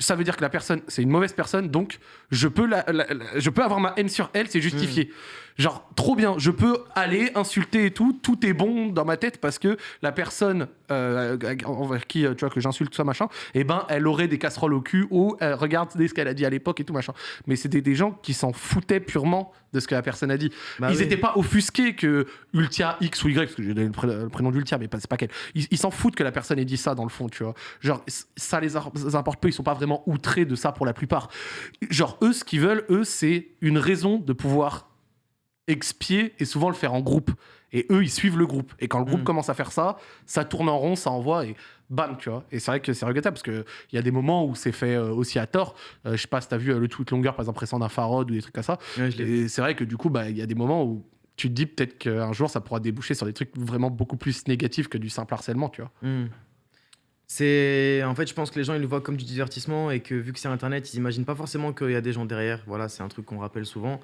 ça veut dire que la personne, c'est une mauvaise personne, donc je peux, la, la- la- je peux avoir ma haine sur elle, c'est justifié. Genre, trop bien, je peux aller insulter et tout, tout est bon dans ma tête parce que la personne euh, envers qui, euh, tu vois, que j'insulte, ça, machin, eh ben, elle aurait des casseroles au cul ou euh, regarde ce qu'elle a dit à l'époque et tout, machin. Mais c'était des gens qui s'en foutaient purement de ce que la personne a dit. Bah ils oui. n'étaient pas offusqués que Ultia X ou Y, parce que j'ai donné le, pré- le prénom d'Ultia, mais c'est pas qu'elle. Ils s'en foutent que la personne ait dit ça dans le fond, tu vois. Genre, ça les importe peu, ils sont pas vraiment outrés de ça pour la plupart. Genre, eux, ce qu'ils veulent, eux, c'est une raison de pouvoir expier et souvent le faire en groupe. Et eux, ils suivent le groupe. Et quand le groupe Mm. commence à faire ça, ça tourne en rond, ça envoie et bam, tu vois. Et c'est vrai que c'est regrettable parce qu'il y a des moments où c'est fait euh, aussi à tort. Euh, je sais pas si t'as vu euh, le tweet longueur, par exemple, récent d'un Farod ou des trucs comme ça. Ouais. Et c'est vrai que du coup, bah, il y a des moments où tu te dis peut-être qu'un jour, ça pourra déboucher sur des trucs vraiment beaucoup plus négatifs que du simple harcèlement, tu vois. Hmm. C'est en fait, je pense que les gens ils le voient comme du divertissement et que vu que c'est internet, ils imaginent pas forcément qu'il y a des gens derrière. Voilà, c'est un truc qu'on rappelle souvent.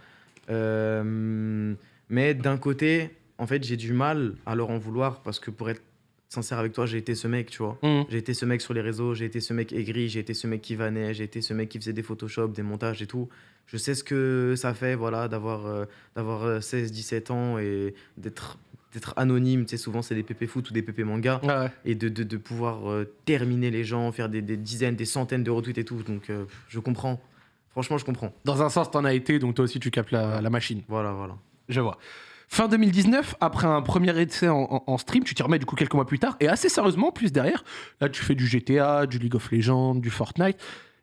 Euh, mais d'un côté, en fait, j'ai du mal à leur en vouloir parce que pour être sincère avec toi, j'ai été ce mec, tu vois. J'ai été ce mec sur les réseaux, j'ai été ce mec aigri, j'ai été ce mec qui vannait, j'ai été ce mec qui faisait des Photoshop, des montages et tout. Je sais ce que ça fait, voilà, d'avoir euh, d'avoir euh, 16, 17 ans et d'être d'être anonyme. Tu sais, souvent, c'est des PP foot ou des PP manga ouais. et de, de, de pouvoir euh, terminer les gens, faire des, des dizaines, des centaines de retweets et tout. Donc, euh, je comprends. Franchement, je comprends. Dans un sens, t'en as été, donc toi aussi, tu capes la, la machine. Voilà, voilà. Je vois. Fin 2019, après un premier essai en, en- en stream, tu t'y remets du coup quelques mois plus tard, et assez sérieusement, plus derrière, là tu fais du GTA, du League of Legends, du Fortnite,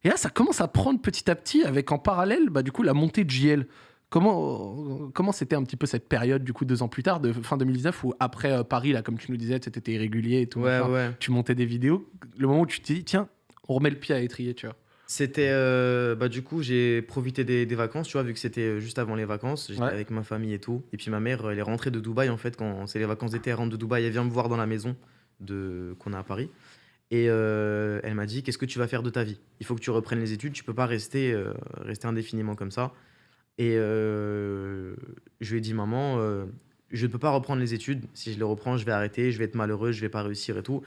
et là ça commence à prendre petit à petit avec en parallèle bah, du coup la montée de JL. Comment comment c'était un petit peu cette période du coup deux ans plus tard, de fin 2019, où après euh, Paris, là comme tu nous disais, c'était irrégulier et tout, Ouais, ouais. tu montais des vidéos, le moment où tu t'es dit tiens, on remet le pied à l'étrier, tu vois. C'était. euh, bah, du coup, j'ai profité des, des vacances, tu vois, vu que c'était euh, juste avant les vacances. J'étais Ouais. avec ma famille et tout. Et puis, ma mère, elle est rentrée de Dubaï, en fait, quand c'est les vacances d'été, elle rentre de Dubaï. Elle vient me voir dans la maison de... qu'on a à Paris. Et euh, elle m'a dit Qu'est-ce que tu vas faire de ta vie? Il faut que tu reprennes les études. Tu peux pas rester, euh, rester indéfiniment comme ça. Et euh, je lui ai dit Maman, euh, je ne peux pas reprendre les études. Si je les reprends, je vais arrêter, je vais être malheureux, je vais pas réussir et tout.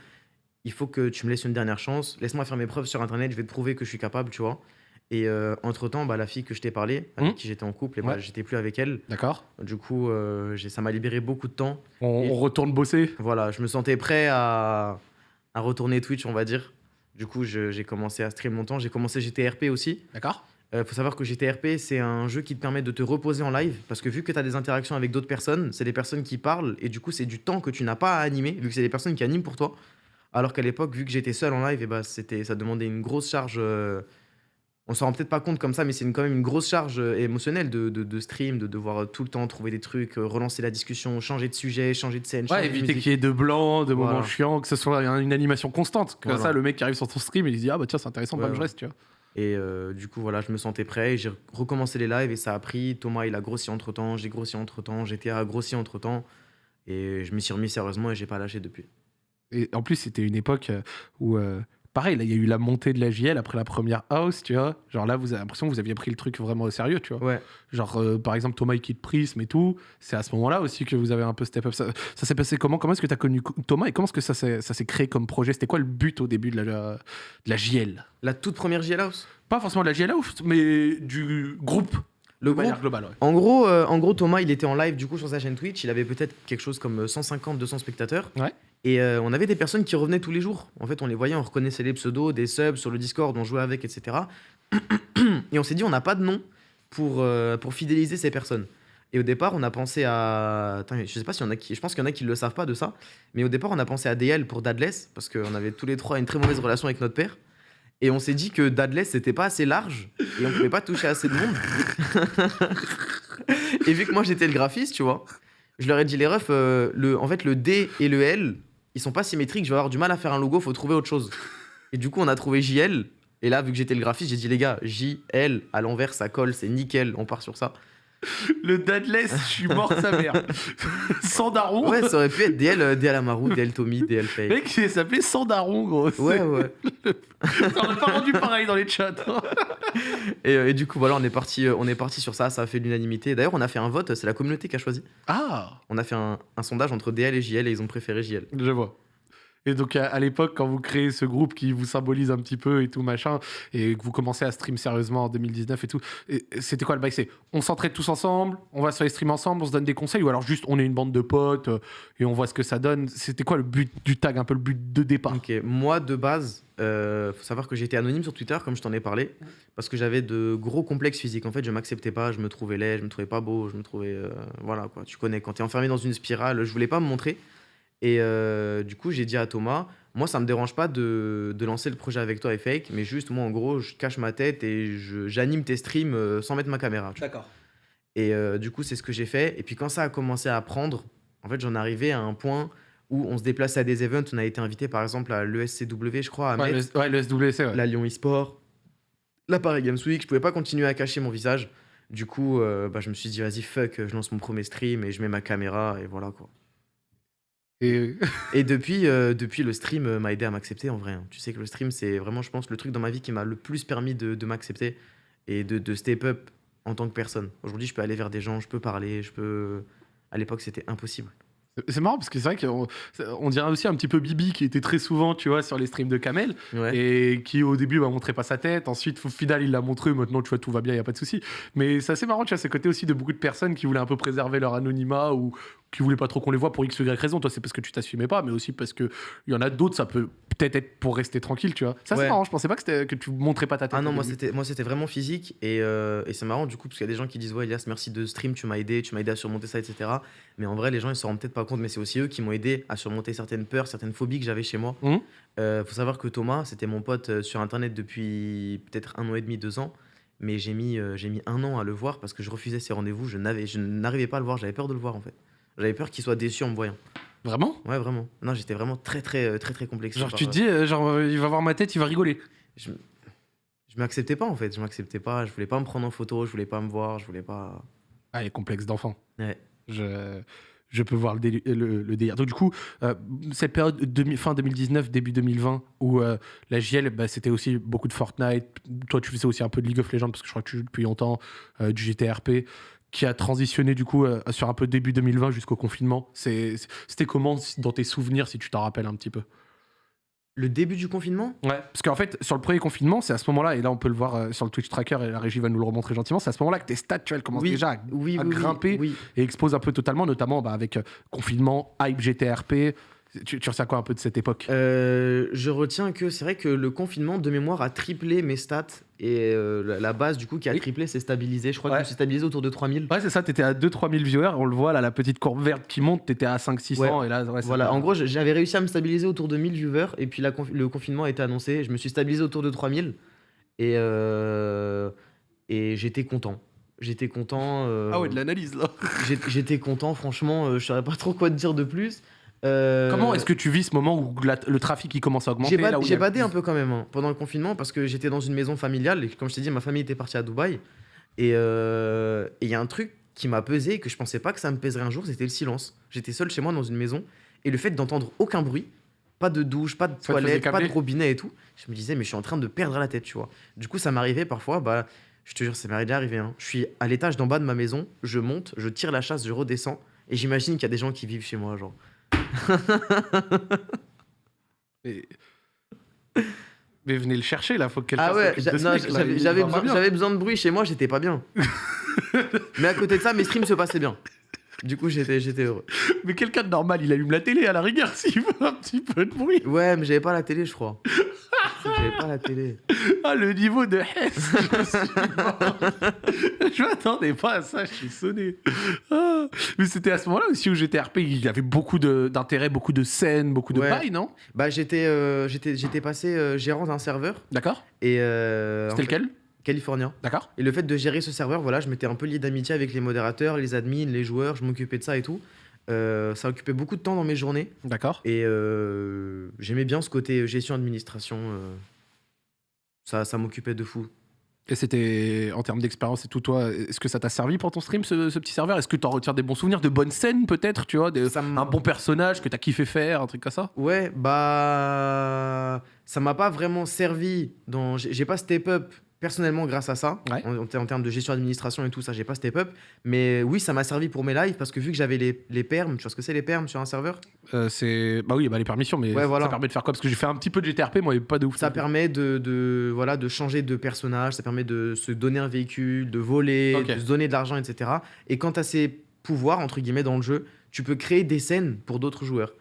Il faut que tu me laisses une dernière chance. Laisse-moi faire mes preuves sur Internet. Je vais te prouver que je suis capable, tu vois. Et euh, entre-temps, bah, la fille que je t'ai parlé, avec Mhm. qui j'étais en couple, et bah, Ouais. j'étais plus avec elle. D'accord Du coup, euh, ça m'a libéré beaucoup de temps. on, Et- on retourne bosser Voilà, je me sentais prêt à, à retourner Twitch, on va dire. Du coup, j'ai commencé à stream longtemps. J'ai commencé GTRP aussi. D'accord Il faut savoir que GTRP, c'est un jeu qui te permet de te reposer en live. Parce que vu que tu as des interactions avec d'autres personnes, c'est des personnes qui parlent. Et du coup, c'est du temps que tu n'as pas à animer, vu que c'est des personnes qui animent pour toi. Alors qu'à l'époque, vu que j'étais seul en live, et bah, c'était, ça demandait une grosse charge. euh, on s'en rend peut-être pas compte comme ça, mais c'est une- quand même une grosse charge euh, émotionnelle de, de, de stream, de devoir euh, tout le temps trouver des trucs, euh, relancer la discussion, changer de sujet, changer de scène. changer Ouais, de éviter musique. qu'il y ait de blanc, de moments Voilà. chiants, que ce soit une animation constante. Comme Voilà. ça, le mec qui arrive sur ton stream, il se dit Ah bah tiens, c'est intéressant, Ouais, bah, je ouais. reste, tu vois. Et euh, du coup, voilà, je me sentais prêt. et J'ai recommencé les lives et ça a pris. Thomas, il a grossi entre temps. J'ai grossi entre temps. GTA a grossi entre temps. Et je m'y suis remis sérieusement et j'ai pas lâché depuis. Et en plus, c'était une époque euh, où, euh, pareil, là, il y a eu la montée de la JL après la première house, tu vois. Genre là, vous avez l'impression que vous aviez pris le truc vraiment au sérieux, tu vois. Ouais. Genre, euh, par exemple, Thomas, il quitte Prism et tout. C'est à ce moment-là aussi que vous avez un peu step up. Ça, ça s'est passé comment? Comment est-ce que tu as connu Thomas et comment est-ce que ça s'est créé comme projet? C'était quoi le but au début de la, de la JL La toute première JL House? Pas forcément de la JL House, mais du groupe. Le de groupe? globale, ouais. En gros, euh, en gros, Thomas, il était en live du coup sur sa chaîne Twitch. Il avait peut-être quelque chose comme 150, 200 spectateurs. Ouais. Et euh, on avait des personnes qui revenaient tous les jours. En fait, on les voyait, on reconnaissait les pseudos, des subs sur le Discord, on jouait avec, etc. Et on s'est dit, on n'a pas de nom pour, euh, pour fidéliser ces personnes. Et au départ, on a pensé à. Je sais pas s'il y en a qui. Je pense qu'il y en a qui le savent pas de ça. Mais au départ, on a pensé à DL pour Dadless, parce qu'on avait tous les trois une très mauvaise relation avec notre père. Et on s'est dit que Dadless, c'était pas assez large et on pouvait pas toucher assez de monde. et vu que moi j'étais le graphiste, tu vois, je leur ai dit les refs, euh, le, en fait le D et le L, ils sont pas symétriques, je vais avoir du mal à faire un logo, faut trouver autre chose. Et du coup, on a trouvé JL. Et là, vu que j'étais le graphiste, j'ai dit les gars, JL à l'envers, ça colle, c'est nickel, on part sur ça. Le Dadless, je suis mort sa mère. Sans daron. Ouais, ça aurait pu être DL, euh, DL Amaru, DL Tommy, DL Faye. Mec, il s'appelait Sans daron, gros. Ouais, ouais. On n'a pas rendu pareil dans les chats. hein. Et, euh, et du coup, voilà, on est parti, euh, on est parti sur ça, ça a fait l'unanimité. D'ailleurs, on a fait un vote, c'est la communauté qui a choisi. Ah, On a fait un, un sondage entre DL et JL et ils ont préféré JL. je vois. Et donc à, l'époque, quand vous créez ce groupe qui vous symbolise un petit peu et tout machin, et que vous commencez à stream sérieusement en 2019 et tout, c'était quoi le bail? C'est on s'entraide tous ensemble, on va sur les streams ensemble, on se donne des conseils, ou alors juste on est une bande de potes euh, et on voit ce que ça donne. C'était quoi le but du tag, un peu le but de départ? Moi de base, euh, faut savoir que j'étais anonyme sur Twitter, comme je t'en ai parlé, parce que j'avais de gros complexes physiques. En fait, je m'acceptais pas, je me trouvais laid, je me trouvais pas beau, je me trouvais. euh, voilà quoi, tu connais, quand t'es enfermé dans une spirale, je voulais pas me montrer. Et euh, du coup, j'ai dit à Thomas, moi ça me dérange pas de, de lancer le projet avec toi et Fake, mais juste moi en gros, je cache ma tête et j'anime tes streams euh, sans mettre ma caméra. D'accord. Et euh, du coup, c'est ce que j'ai fait. Et puis quand ça a commencé à prendre, en fait, j'en arrivais à un point où on se déplaçait à des events. On a été invité par exemple à l'ESCW, je crois, à Ouais, Metz, le, ouais, le SWC, ouais. la Lyon eSport, la Paris Games Week. Je pouvais pas continuer à cacher mon visage. Du coup, euh, bah, je me suis dit, vas-y, fuck, je lance mon premier stream et je mets ma caméra et voilà quoi. Et Et depuis, euh, depuis le stream euh, m'a aidé à m'accepter en vrai. hein. Tu sais que le stream, c'est vraiment, je pense, le truc dans ma vie qui m'a le plus permis de, de m'accepter et de, de step up en tant que personne. Aujourd'hui, je peux aller vers des gens, je peux parler, je peux. À l'époque, c'était impossible. C'est marrant parce que c'est vrai qu'on on dirait aussi un petit peu Bibi qui était très souvent, tu vois, sur les streams de Kamel. Ouais. et qui au début bah, montrait pas sa tête. Ensuite, au final, il l'a montré. Maintenant, tu vois, tout va bien, il y a pas de souci. Mais c'est assez marrant, tu vois, c'est côté aussi de beaucoup de personnes qui voulaient un peu préserver leur anonymat ou qui voulaient pas trop qu'on les voit pour X ou Y raison. Toi, c'est parce que tu t'assumais pas, mais aussi parce que il y en a d'autres, ça peut peut-être être pour rester tranquille, tu vois. Ça, c'est marrant. Je pensais pas que, que tu montrais pas ta tête. Ah non, moi c'était, moi c'était vraiment physique et, euh, et c'est marrant du coup parce qu'il y a des gens qui disent ouais Elias merci de stream, tu m'as aidé, tu m'as aidé à surmonter ça etc. Mais en vrai les gens ils se rendent peut-être pas compte mais c'est aussi eux qui m'ont aidé à surmonter certaines peurs, certaines phobies que j'avais chez moi. Mhm. Euh, faut savoir que Thomas c'était mon pote euh, sur internet depuis peut-être un an et demi, deux ans. Mais j'ai mis, euh, j'ai mis un an à le voir parce que je refusais ses rendez-vous, je, n'avais, je n'arrivais pas à le voir, j'avais peur de le voir en fait. J'avais peur qu'il soit déçu en me voyant. Vraiment? Ouais vraiment. Non j'étais vraiment très très euh, très très complexé. Genre, par, tu te euh, dis, euh, genre, il va voir ma tête, il va rigoler. je, je m'acceptais pas en fait, je m'acceptais pas, je voulais pas me prendre en photo, je voulais pas me voir, je voulais pas. Ah, les complexes d'enfant. Ouais. Je, je peux voir le, déli- le, le délire. Donc, du coup, euh, cette période demi- fin 2019, début 2020, où euh, la JL, bah, c'était aussi beaucoup de Fortnite. Toi, tu faisais aussi un peu de League of Legends, parce que je crois que tu joues depuis longtemps, euh, du GTRP, qui a transitionné, du coup, euh, sur un peu début 2020 jusqu'au confinement. C'était comment dans tes souvenirs, si tu t'en rappelles un petit peu? Le début du confinement? Ouais, parce qu'en fait, sur le premier confinement, c'est à ce moment-là, et là on peut le voir euh, sur le Twitch tracker, et la régie va nous le remontrer gentiment, c'est à ce moment-là que tes stats, tu commencent Oui, déjà à, Oui, à oui, oui, grimper Oui. et explosent un peu totalement, notamment bah, avec euh, confinement, hype GTRP. Tu, tu retiens quoi un peu de cette époque? Euh, je retiens que c'est vrai que le confinement de mémoire a triplé mes stats et euh, la, base du coup qui a Oui. triplé s'est stabilisée. Je crois que Ouais. je me suis stabilisé autour de 3000. Ouais, c'est ça, t'étais à 2-3 000 viewers, on le voit là, la petite courbe verte qui monte, t'étais à 5-600, et là, ouais, ça Voilà, en gros, j'avais réussi à me stabiliser autour de 1000 viewers et puis la conf- le confinement a été annoncé. Je me suis stabilisé autour de 3000 et, euh, et j'étais content. J'étais content. euh, Ah ouais, de l'analyse là. J'étais content, franchement, euh, je saurais pas trop quoi te dire de plus. Euh, Comment est-ce que tu vis ce moment où la- le trafic il commence à augmenter J'ai a- badé un peu quand même hein, pendant le confinement parce que j'étais dans une maison familiale et comme je t'ai dit, ma famille était partie à Dubaï. Et euh, et il y a un truc qui m'a pesé et que je pensais pas que ça me pèserait un jour, c'était le silence. J'étais seul chez moi dans une maison et le fait d'entendre aucun bruit, pas de douche, pas de faisait toilette, pas de robinet et tout, je me disais, mais je suis en train de perdre la tête, tu vois. Du coup, ça m'arrivait parfois, bah, je te jure, ça m'est déjà arrivé. hein. Je suis à l'étage d'en bas de ma maison, je monte, je tire la chasse, je redescends et j'imagine qu'il y a des gens qui vivent chez moi, genre. Mais... Mais venez le chercher là, faut que quelqu'un Ah ouais, j'avais besoin, de bruit chez moi, j'étais pas bien. Mais à côté de ça, mes streams se passaient bien. Du coup, j'étais j'étais heureux. Mais quelqu'un de normal, il allume la télé à la rigueur s'il veut un petit peu de bruit. Ouais, mais j'avais pas la télé, je crois. J'avais pas la télé. Ah, le niveau de Hess Je m'attendais pas à ça, je suis sonné. Ah. Mais c'était à ce moment-là aussi où GTRP, il y avait beaucoup d'intérêt, beaucoup de scènes, beaucoup de Ouais. paille, non? Bah, j'étais euh, j'étais j'étais passé euh, gérant d'un serveur D'accord et euh, C'était fait- lequel? Californien. D'accord Et le fait de gérer ce serveur, voilà, je m'étais un peu lié d'amitié avec les modérateurs, les admins, les joueurs, je m'occupais de ça et tout. Euh, ça occupait beaucoup de temps dans mes journées D'accord. et euh, j'aimais bien ce côté gestion administration. euh, ça ça m'occupait de fou. Et c'était, en termes d'expérience et tout, toi, est-ce que ça t'a servi pour ton stream, ce, ce petit serveur? Est-ce que t'en retiens des bons souvenirs, de bonnes scènes peut-être, tu vois Ça Un bon personnage que t'as kiffé faire, un truc comme ça? Ouais, bah ça m'a pas vraiment servi dans j'ai j'ai pas step up personnellement grâce à ça. Ouais. En, en ter- en termes de gestion d'administration et tout ça, j'ai pas step up. Mais oui, ça m'a servi pour mes lives parce que vu que j'avais les, les perms, tu vois ce que c'est les perms sur un serveur? Euh, c'est bah oui, bah les permissions, mais Ouais, ça- voilà. ça permet de faire quoi? Parce que j'ai fait un petit peu de GTRP, moi, et pas de ouf. Ça permet de, de, voilà, de changer de personnage, ça permet de se donner un véhicule, de voler, de se donner de l'argent, etc. Et quand as ces pouvoirs, entre guillemets, dans le jeu, tu peux créer des scènes pour d'autres joueurs.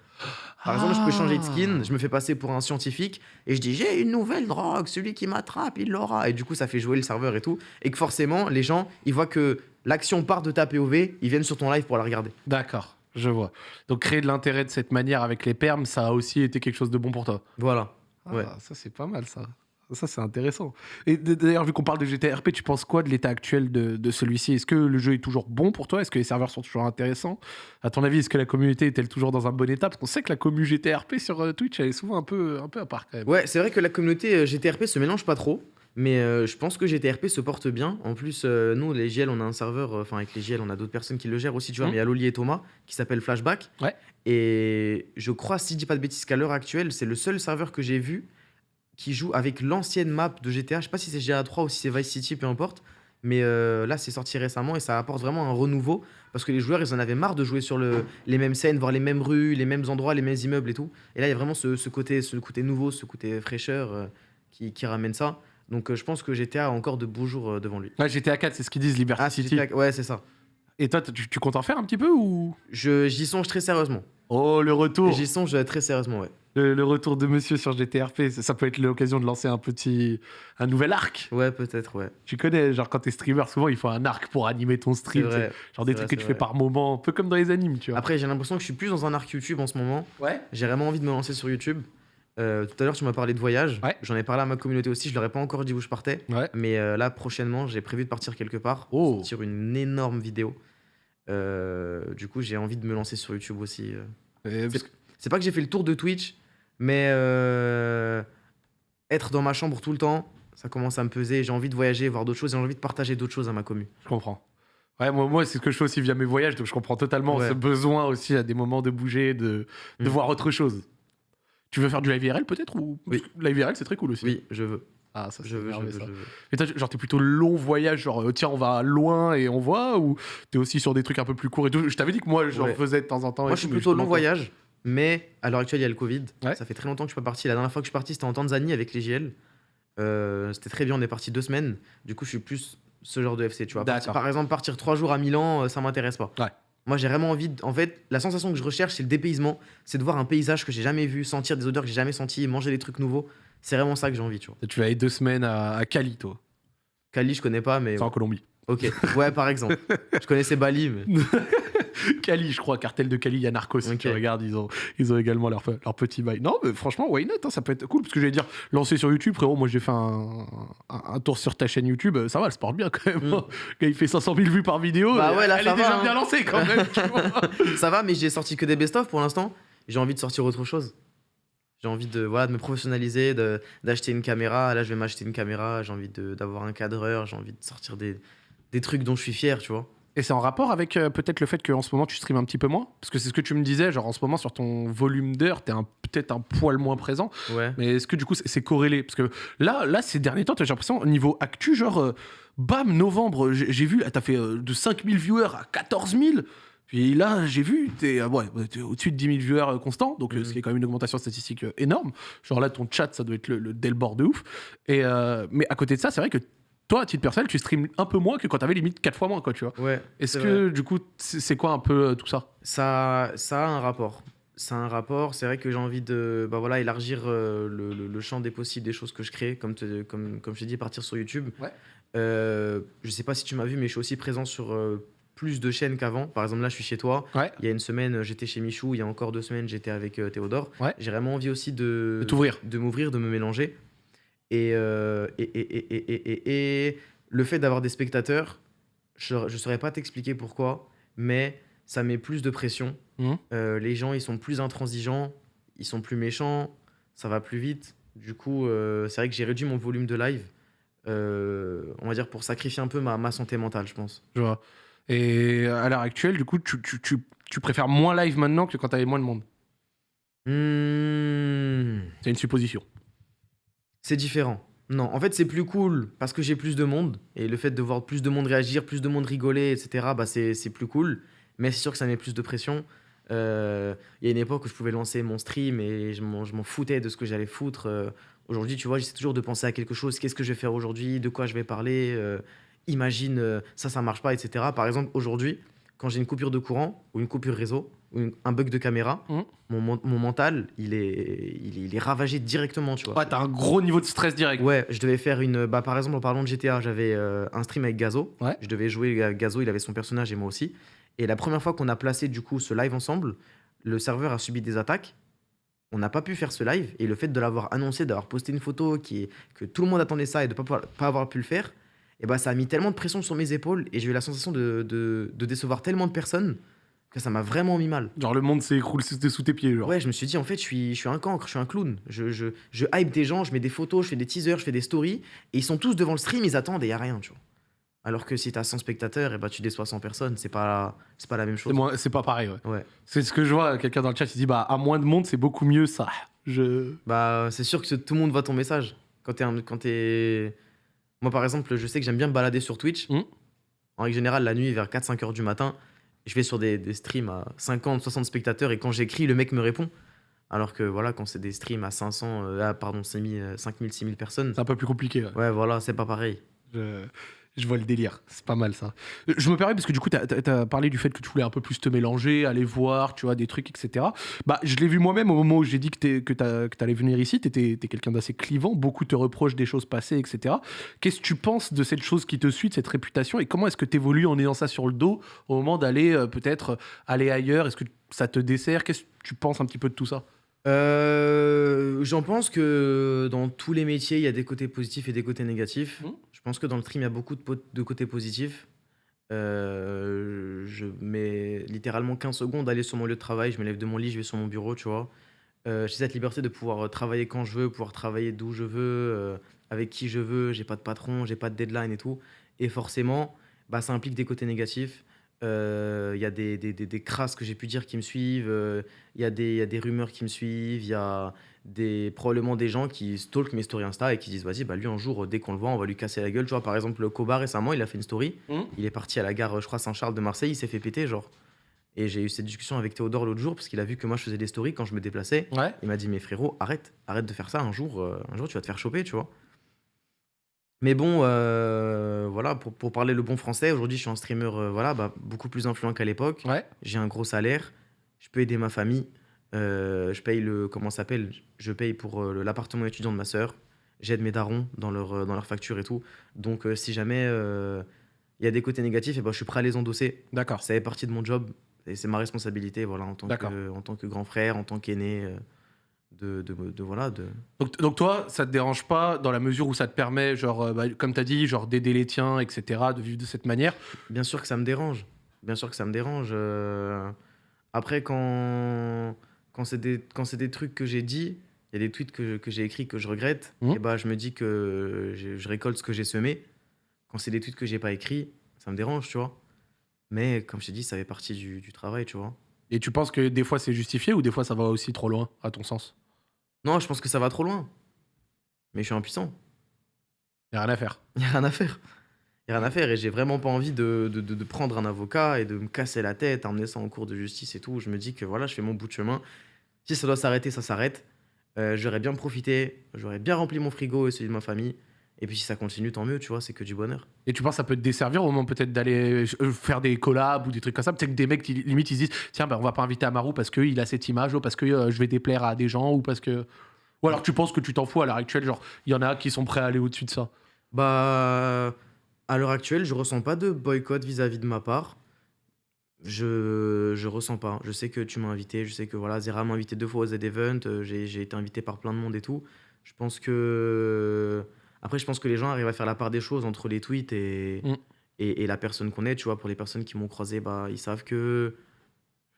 Par exemple, je peux changer de skin, Ah. je me fais passer pour un scientifique et je dis j'ai une nouvelle drogue, celui qui m'attrape, il l'aura. Et du coup, ça fait jouer le serveur et tout. Et que forcément, les gens, ils voient que l'action part de ta POV, ils viennent sur ton live pour la regarder. D'accord, je vois. Donc créer de l'intérêt de cette manière avec les perms, ça a aussi été quelque chose de bon pour toi. Voilà. Ah, Ouais. ça c'est pas mal ça. Ça c'est intéressant. Et d'ailleurs, vu qu'on parle de GTRP, tu penses quoi de l'état actuel de, de celui-ci? Est-ce que le jeu est toujours bon pour toi? Est-ce que les serveurs sont toujours intéressants? À ton avis, est-ce que la communauté est-elle toujours dans un bon état? Parce qu'on sait que la commu GTRP sur euh, Twitch, elle est souvent un peu, un peu à part quand même. Ouais, c'est vrai que la communauté euh, GTRP se mélange pas trop. Mais euh, je pense que GTRP se porte bien. En plus, euh, nous, les GL, on a un serveur, euh, enfin avec les GL, on a d'autres personnes qui le gèrent aussi, tu vois. Mhm. Mais il y a Loli et Thomas qui s'appelle Flashback. Ouais. Et je crois, si je dis pas de bêtises, qu'à l'heure actuelle, c'est le seul serveur que j'ai vu qui joue avec l'ancienne map de GTA. Je sais pas si c'est GTA3 ou si c'est Vice City, peu importe. Mais euh, là, c'est sorti récemment et ça apporte vraiment un renouveau parce que les joueurs, ils en avaient marre de jouer sur le, les mêmes scènes, voir les mêmes rues, les mêmes endroits, les mêmes immeubles et tout. Et là, il y a vraiment ce, ce côté, ce côté nouveau, ce côté fraîcheur euh, qui, qui ramène ça. Donc, euh, je pense que GTA a encore de beaux jours devant lui. Ouais, GTA 4, c'est ce qu'ils disent, Liberty Ah, City. GTA Ouais, c'est ça. Et toi, tu, tu comptes en faire un petit peu ou? Je- J'y songe très sérieusement. Oh, le retour J'y songe euh, très sérieusement, ouais. le, le retour de monsieur sur GTRP, ça, ça peut être l'occasion de lancer un petit... un nouvel arc. Ouais, peut-être, ouais. Tu connais, genre quand t'es streamer, souvent il faut un arc pour animer ton stream. vrai. Genre des trucs vrai, que tu fais par moment, un peu comme dans les animes, tu vois. Après, j'ai l'impression que je suis plus dans un arc YouTube en ce moment. ouais. J'ai vraiment envie de me lancer sur YouTube. Euh, tout à l'heure, tu m'as parlé de voyage. Ouais. J'en ai parlé à ma communauté aussi. Je leur ai pas encore dit où je partais. Ouais. Mais euh, là, prochainement, j'ai prévu de partir quelque part. Oh. Sortir une énorme vidéo. Euh, du coup, j'ai envie de me lancer sur YouTube aussi. parce que- C'est pas que j'ai fait le tour de Twitch, mais être dans ma chambre tout le temps, ça commence à me peser. J'ai envie de voyager, voir d'autres choses. J'ai envie de partager d'autres choses à ma commu. Je comprends. Ouais, moi, moi c'est ce que je fais aussi via mes voyages, donc je comprends totalement Ouais. ce besoin aussi à des moments de bouger, de, de Mm. voir autre chose. Tu veux faire du live IRL peut-être ou Oui. Live IRL c'est très cool aussi. Oui, je veux. Ah ça Je veux, je veux, ça. je veux. Et genre t'es plutôt long voyage, genre euh, tiens on va loin et on voit, ou t'es aussi sur des trucs un peu plus courts et tout? Je t'avais dit que moi j'en Ouais. faisais de temps en temps. Moi, je suis plutôt long voyage, mais à l'heure actuelle, il y a le Covid. Ouais. Ça fait très longtemps que je suis pas parti. La dernière fois que je suis parti, c'était en Tanzanie avec les JL. Euh, c'était très bien, on est parti deux semaines. Du coup, je suis plus ce genre de FC, tu vois. Par exemple, partir trois jours à Milan, euh, ça m'intéresse pas. Ouais. Moi, j'ai vraiment envie. de- En fait, la sensation que je recherche, c'est le dépaysement. C'est de voir un paysage que j'ai jamais vu, sentir des odeurs que j'ai jamais senties, manger des trucs nouveaux. C'est vraiment ça que j'ai envie, tu vois. Tu vas aller deux semaines à, à Cali, toi. Cali, je connais pas, mais. C'est en Colombie. Ok. Ouais, par exemple. je connaissais Bali, mais. Cali, je crois, cartel de Cali, il y a Narcos. Ok. Tu regardes, ils ont, ils ont également leur, leur petit bail. Non, mais franchement, why not hein, Ça peut être cool. Parce que j'allais dire, lancer sur YouTube, frérot, moi j'ai fait un, un, un tour sur ta chaîne YouTube, ça va, elle se porte bien quand même. Mm. hein. Quand il fait 500 000 vues par vidéo, Bah ouais, là, elle ça est déjà hein. bien lancée quand même. tu vois. ça va, mais j'ai sorti que des best-of pour l'instant. J'ai envie de sortir autre chose. J'ai envie de, voilà, de me professionnaliser, d'acheter une caméra. Là, je vais m'acheter une caméra. J'ai envie d'avoir un cadreur. J'ai envie de sortir des, des trucs dont je suis fier, tu vois. Et c'est en rapport avec euh, peut-être le fait qu'en ce moment tu streames un petit peu moins? Parce que c'est ce que tu me disais, genre en ce moment sur ton volume d'heures, t'es peut-être un poil moins présent. Ouais. Mais est-ce que du coup c'est- corrélé? Parce que là, là, ces derniers temps, j'ai l'impression, au niveau actu, genre, euh, bam, novembre, j'ai vu, ah, t'as fait euh, de 5000 viewers à 14 000. Puis là, j'ai vu, t'es euh, ouais, au-dessus de 10 000 viewers constants, donc Mhm. ce qui est quand même une augmentation statistique énorme. Genre là, ton chat, ça doit être le, le Delbord de ouf. Et, mais à côté de ça, c'est vrai que toi, à titre personnel, tu streams un peu moins que quand t'avais limite 4 fois moins, quoi, tu vois. Ouais. Est-ce que du coup, c'est quoi un peu euh, tout ça? Ça, ça a un rapport. Ça a un rapport. C'est vrai que j'ai envie de bah voilà, élargir euh, le, le- le champ des possibles des choses que je crée, comme, te- comme, comme je t'ai dit, partir sur YouTube. Ouais. Euh, je sais pas si tu m'as vu, mais je suis aussi présent sur euh, plus de chaînes qu'avant. Par exemple, là, je suis chez toi. Ouais. Il y a une semaine, j'étais chez Michou. Il y a encore deux semaines, j'étais avec Théodore. Ouais. J'ai vraiment envie aussi de, de m'ouvrir, de me mélanger. Et, euh, et, et, et, et, et- et- et le fait d'avoir des spectateurs, je ne saurais pas t'expliquer pourquoi, mais ça met plus de pression. Mhm. Euh, les gens, ils sont plus intransigeants, ils sont plus méchants, ça va plus vite. Du coup, euh, c'est vrai que j'ai réduit mon volume de live, euh, on va dire pour sacrifier un peu ma, ma santé mentale, je pense. Je vois. Et à l'heure actuelle, du coup, tu, tu, tu, tu préfères moins live maintenant que quand t'avais moins de monde? Hmm, C'est une supposition. C'est différent. Non, en fait, c'est plus cool parce que j'ai plus de monde. Et le fait de voir plus de monde réagir, plus de monde rigoler, etc., bah, c'est plus cool. Mais c'est sûr que ça met plus de pression. Euh, Il y a une époque où je pouvais lancer mon stream et je m'en foutais de ce que j'allais foutre. Euh, Aujourd'hui, tu vois, j'essaie toujours de penser à quelque chose. Qu'est-ce que je vais faire aujourd'hui? De quoi je vais parler? Euh, Imagine, ça, ça marche pas, etc. Par exemple, aujourd'hui, quand j'ai une coupure de courant ou une coupure réseau un bug de caméra, Mhm. mon, mon- mental, il est, il, est- il est ravagé directement, tu vois. Ouais, t'as un gros niveau de stress direct. Ouais, je devais faire une. Bah, par exemple, en parlant de GTA, j'avais euh, un stream avec Gazo. Ouais. Je devais jouer à Gazo, il avait son personnage et moi aussi. Et la première fois qu'on a placé du coup ce live ensemble, le serveur a subi des attaques. On n'a pas pu faire ce live et le fait de l'avoir annoncé, d'avoir posté une photo qui est- que tout le monde attendait ça et de ne pas, pas avoir pu le faire, et bah, ça a mis tellement de pression sur mes épaules et j'ai eu la sensation de, de- de décevoir tellement de personnes que ça m'a vraiment mis mal. Genre le monde s'écroule sous tes pieds. Genre. Ouais, je me suis dit, en fait, je suis, je suis un cancre, je suis un clown. Je, je, je hype des gens, je mets des photos, je fais des teasers, je fais des stories, et ils sont tous devant le stream, ils attendent et il n'y a rien, tu vois. Alors que si t'as 100 spectateurs, et bah, tu déçois 100 personnes, c'est pas, c'est pas la même chose. C'est pas pareil. Ouais. Ouais. C'est ce que je vois. Quelqu'un dans le chat il dit bah à moins de monde c'est beaucoup mieux ça. Je. Bah, c'est sûr que tout le monde voit ton message. Quand t'es. Quand Moi, par exemple, je sais que j'aime bien me balader sur Twitch. Mhm. En règle générale, la nuit, vers 4-5 heures du matin, je vais sur des, des streams à 50, 60 spectateurs, et quand j'écris, le mec me répond. Alors que voilà, quand c'est des streams à 500, euh, ah, pardon, 5000, euh, 5000, 6000 personnes, C'est un peu plus compliqué. ouais. ouais, voilà, c'est pas pareil. Je, je vois le délire. C'est pas mal ça. Euh, Je me permets parce que du coup, tu as, parlé du fait que tu voulais un peu plus te mélanger, aller voir, tu vois, des trucs, etc. Bah, je l'ai vu moi-même au moment où j'ai dit que tu allais venir ici. Tu étais, quelqu'un d'assez clivant. Beaucoup te reprochent des choses passées, etc. Qu'est-ce que tu penses de cette chose qui te suit, de cette réputation Et comment est-ce que tu évolues en ayant ça sur le dos au moment d'aller euh, peut-être euh, aller ailleurs? Est-ce que ça te dessert? Qu'est-ce que tu penses un petit peu de tout ça? Euh, J'en pense que dans tous les métiers, il y a des côtés positifs et des côtés négatifs. Mhm. Je pense que dans le stream, il y a beaucoup de, côtés positifs. Euh, je mets littéralement 15 secondes à aller sur mon lieu de travail. Je me lève de mon lit, je vais sur mon bureau, tu vois. Euh, j'ai cette liberté de pouvoir travailler quand je veux, pouvoir travailler d'où je veux, avec qui je veux. J'ai pas de patron, j'ai pas de deadline et tout. Et forcément, bah, ça implique des côtés négatifs. Euh, Il y a des, des, des, des crasses que j'ai pu dire qui me suivent. euh, Il y, a des- y a des rumeurs qui me suivent. Il y a des, probablement des gens qui stalkent mes stories Insta et qui disent Vas-y, bah, lui, un jour, dès qu'on le voit, on va lui casser la gueule. Tu vois, par exemple, le Koba récemment, il a fait une story. Mhm. Il est parti à la gare, je crois, Saint-Charles de Marseille. Il s'est fait péter, genre. Et j'ai eu cette discussion avec Théodore l'autre jour parce qu'il a vu que moi, je faisais des stories quand je me déplaçais. Ouais. Il m'a dit, mais frérot, arrête, arrête de faire ça. Un jour, euh, un jour tu vas te faire choper, tu vois. Mais bon, euh, voilà, pour, pour parler le bon français, aujourd'hui, je suis un streamer euh, voilà, bah, beaucoup plus influent qu'à l'époque. Ouais. J'ai un gros salaire, je peux aider ma famille. euh, je paye le, comment s'appelle Je paye pour l'appartement étudiant de ma sœur. J'aide mes darons dans leur, dans leur facture et tout. Donc, si jamais il y a des côtés négatifs, et ben, je suis prêt à les endosser. D'accord. Ça fait partie de mon job et c'est ma responsabilité voilà, en, tant que, en tant que grand frère, en tant qu'aîné. De, de, de- voilà, de... Donc, donc toi, ça te dérange pas dans la mesure où ça te permet, genre, euh, bah, comme tu as dit, genre d'aider les tiens, etc., de vivre de cette manière? Bien sûr que ça me dérange. Bien sûr que ça me dérange. euh. Après, quand, quand c'est des, quand c'est des trucs que j'ai dit, il y a des tweets que, j'ai écrits que je regrette, Mhm. et bah, je me dis que je, je récolte ce que j'ai semé. Quand c'est des tweets que j'ai pas écrits, ça me dérange, tu vois. Mais comme je t'ai dit, ça fait partie du, du travail, tu vois. Et tu penses que des fois c'est justifié ou des fois ça va aussi trop loin, à ton sens? Non, je pense que ça va trop loin. Mais je suis impuissant. Y a rien à faire. Il n'y a rien à faire. Il n'y a rien à faire et j'ai vraiment pas envie de, de, de- de prendre un avocat et de me casser la tête, emmener ça en cours de justice et tout. Je me dis que voilà, je fais mon bout de chemin. Si ça doit s'arrêter, ça s'arrête. Euh, j'aurais bien profité, j'aurais bien rempli mon frigo et celui de ma famille. Et puis si ça continue, tant mieux, tu vois, c'est que du bonheur. Et tu penses que ça peut te desservir au moment peut-être d'aller euh, faire des collabs ou des trucs comme ça? Peut-être que des mecs, limite, ils se disent Tiens, ben, on va pas inviter Amaru parce qu'il a cette image, ou parce que euh, je vais déplaire à des gens, ou parce que. Ou alors tu penses que tu t'en fous à l'heure actuelle, genre, il y en a qui sont prêts à aller au-dessus de ça? Bah, à l'heure actuelle, je ressens pas de boycott vis-à-vis de ma part. Je, je ressens pas. Je sais que tu m'as invité, je sais que voilà, Zera m'a invité deux fois au Z-Event, euh, j'ai été invité par plein de monde et tout. Je pense que. Après, je pense que les gens arrivent à faire la part des choses entre les tweets et, Mm. et, et la personne qu'on est. Tu vois, pour les personnes qui m'ont croisé, bah, ils savent que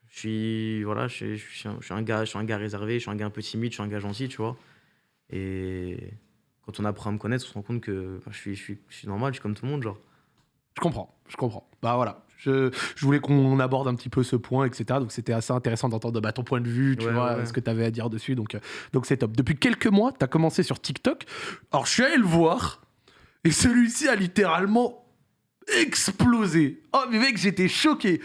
je suis, voilà, je, suis- je suis un, je suis un gars, je suis un gars réservé, je suis un gars un peu timide, je suis un gars gentil, tu vois. Et quand on apprend à me connaître, on se rend compte que bah, je, suis, je, suis, je suis normal, je suis comme tout le monde, genre. Je comprends, je comprends. Bah voilà, Je, je voulais qu'on aborde un petit peu ce point, etc. Donc c'était assez intéressant d'entendre bah, ton point de vue, tu Ouais, vois, ouais, ce que tu avais à dire dessus. Donc euh, donc c'est top. Depuis quelques mois, tu as commencé sur TikTok. Alors je suis allé le voir et celui-ci a littéralement explosé. Oh mais mec, j'étais choqué.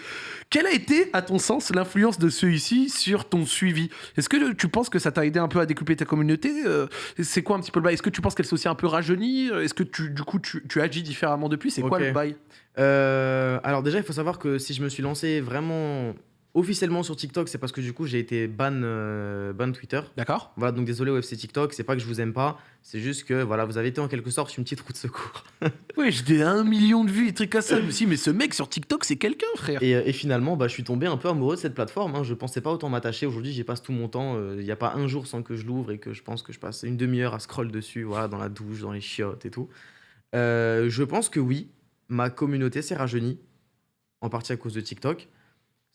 Quelle a été, à ton sens, l'influence de celui-ci sur ton suivi? Est-ce que tu penses que ça t'a aidé un peu à découper ta communauté? Euh, C'est quoi un petit peu le bail? Est-ce que tu penses qu'elle s'est aussi un peu rajeunie? Est-ce que tu, du coup tu, tu agis différemment depuis? C'est quoi le bail? Euh, alors déjà, il faut savoir que si je me suis lancé vraiment officiellement sur TikTok, c'est parce que du coup, j'ai été ban, euh, ban Twitter. D'accord Voilà, donc désolé UFC TikTok, c'est pas que je vous aime pas, c'est juste que voilà, vous avez été en quelque sorte une petite roue de secours. Ouais, j'ai un million de vues et trucs comme ça. Dit, mais ce mec sur TikTok, c'est quelqu'un, frère. Et, euh, et finalement, bah, je suis tombé un peu amoureux de cette plateforme. hein. Je pensais pas autant m'attacher. Aujourd'hui, j'y passe tout mon temps. Il n'y a pas un jour sans que je l'ouvre et que je pense que je passe une demi-heure à scroll dessus, voilà, dans la douche, dans les chiottes et tout. Euh, je pense que oui, ma communauté s'est rajeunie, en partie à cause de TikTok.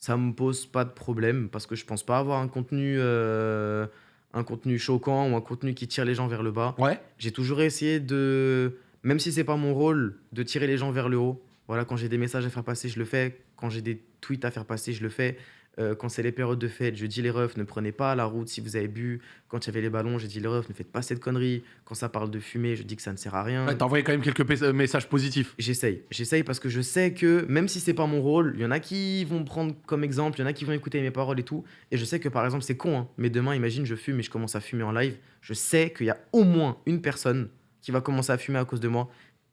Ça me pose pas de problème parce que je pense pas avoir un contenu, euh, un contenu choquant ou un contenu qui tire les gens vers le bas. Ouais. J'ai toujours essayé de, même si c'est pas mon rôle, de tirer les gens vers le haut. Voilà, quand j'ai des messages à faire passer, je le fais. Quand j'ai des tweets à faire passer, je le fais. Euh, quand c'est les périodes de fête, je dis les refs, ne prenez pas la route si vous avez bu. Quand il y avait les ballons, j'ai dit les refs, ne faites pas cette connerie. Quand ça parle de fumée, je dis que ça ne sert à rien. Ouais, T'as envoyé quand même quelques euh, messages positifs. J'essaye, j'essaye parce que je sais que même si c'est pas mon rôle, il y en a qui vont me prendre comme exemple, il y en a qui vont écouter mes paroles et tout. Et je sais que par exemple, c'est con, hein, mais demain, imagine, je fume et je commence à fumer en live. Je sais qu'il y a au moins une personne qui va commencer à fumer à cause de moi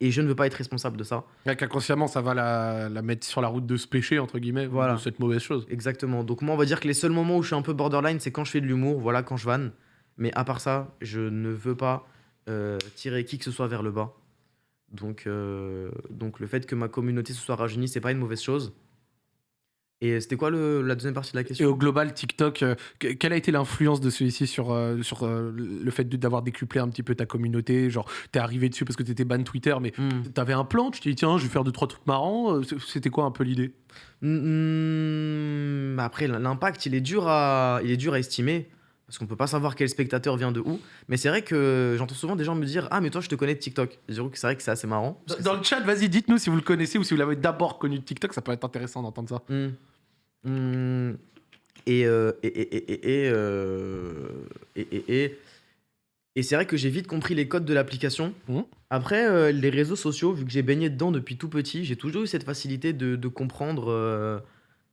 et je ne veux pas être responsable de ça. Qu'inconsciemment, ça va la, la mettre sur la route de ce péché, entre guillemets, Voilà. de cette mauvaise chose. Exactement. Donc, moi, on va dire que les seuls moments où je suis un peu borderline, c'est quand je fais de l'humour, voilà, quand je vanne. Mais à part ça, je ne veux pas euh, tirer qui que ce soit vers le bas. Donc, euh, donc le fait que ma communauté se soit rajeunie, c'est pas une mauvaise chose. Et c'était quoi le- la deuxième partie de la Et question au global, TikTok, euh, que- quelle a été l'influence de celui-ci sur, euh, sur euh, le fait de- d'avoir décuplé un petit peu ta communauté? Genre, t'es arrivé dessus parce que t'étais ban Twitter, mais Hmm. t'avais un plan, tu t'es dit, tiens, je vais faire deux, trois trucs marrants. Euh, C'était quoi un peu l'idée? Hmm, après, l'impact, il est dur à, il est dur à estimer. Parce qu'on peut pas savoir quel spectateur vient de où. Mais c'est vrai que j'entends souvent des gens me dire Ah, mais toi, je te connais de TikTok. Et que c'est vrai que c'est assez marrant. parce que Dans le chat, vas-y, dites-nous si vous le connaissez ou si vous l'avez d'abord connu de TikTok, ça peut être intéressant d'entendre ça. Hmm. Hmm. Et, euh, et, et, et, et, et, euh, et, et, et- et c'est vrai que j'ai vite compris les codes de l'application. Mhm. Après, euh, les réseaux sociaux, vu que j'ai baigné dedans depuis tout petit, j'ai toujours eu cette facilité de, de comprendre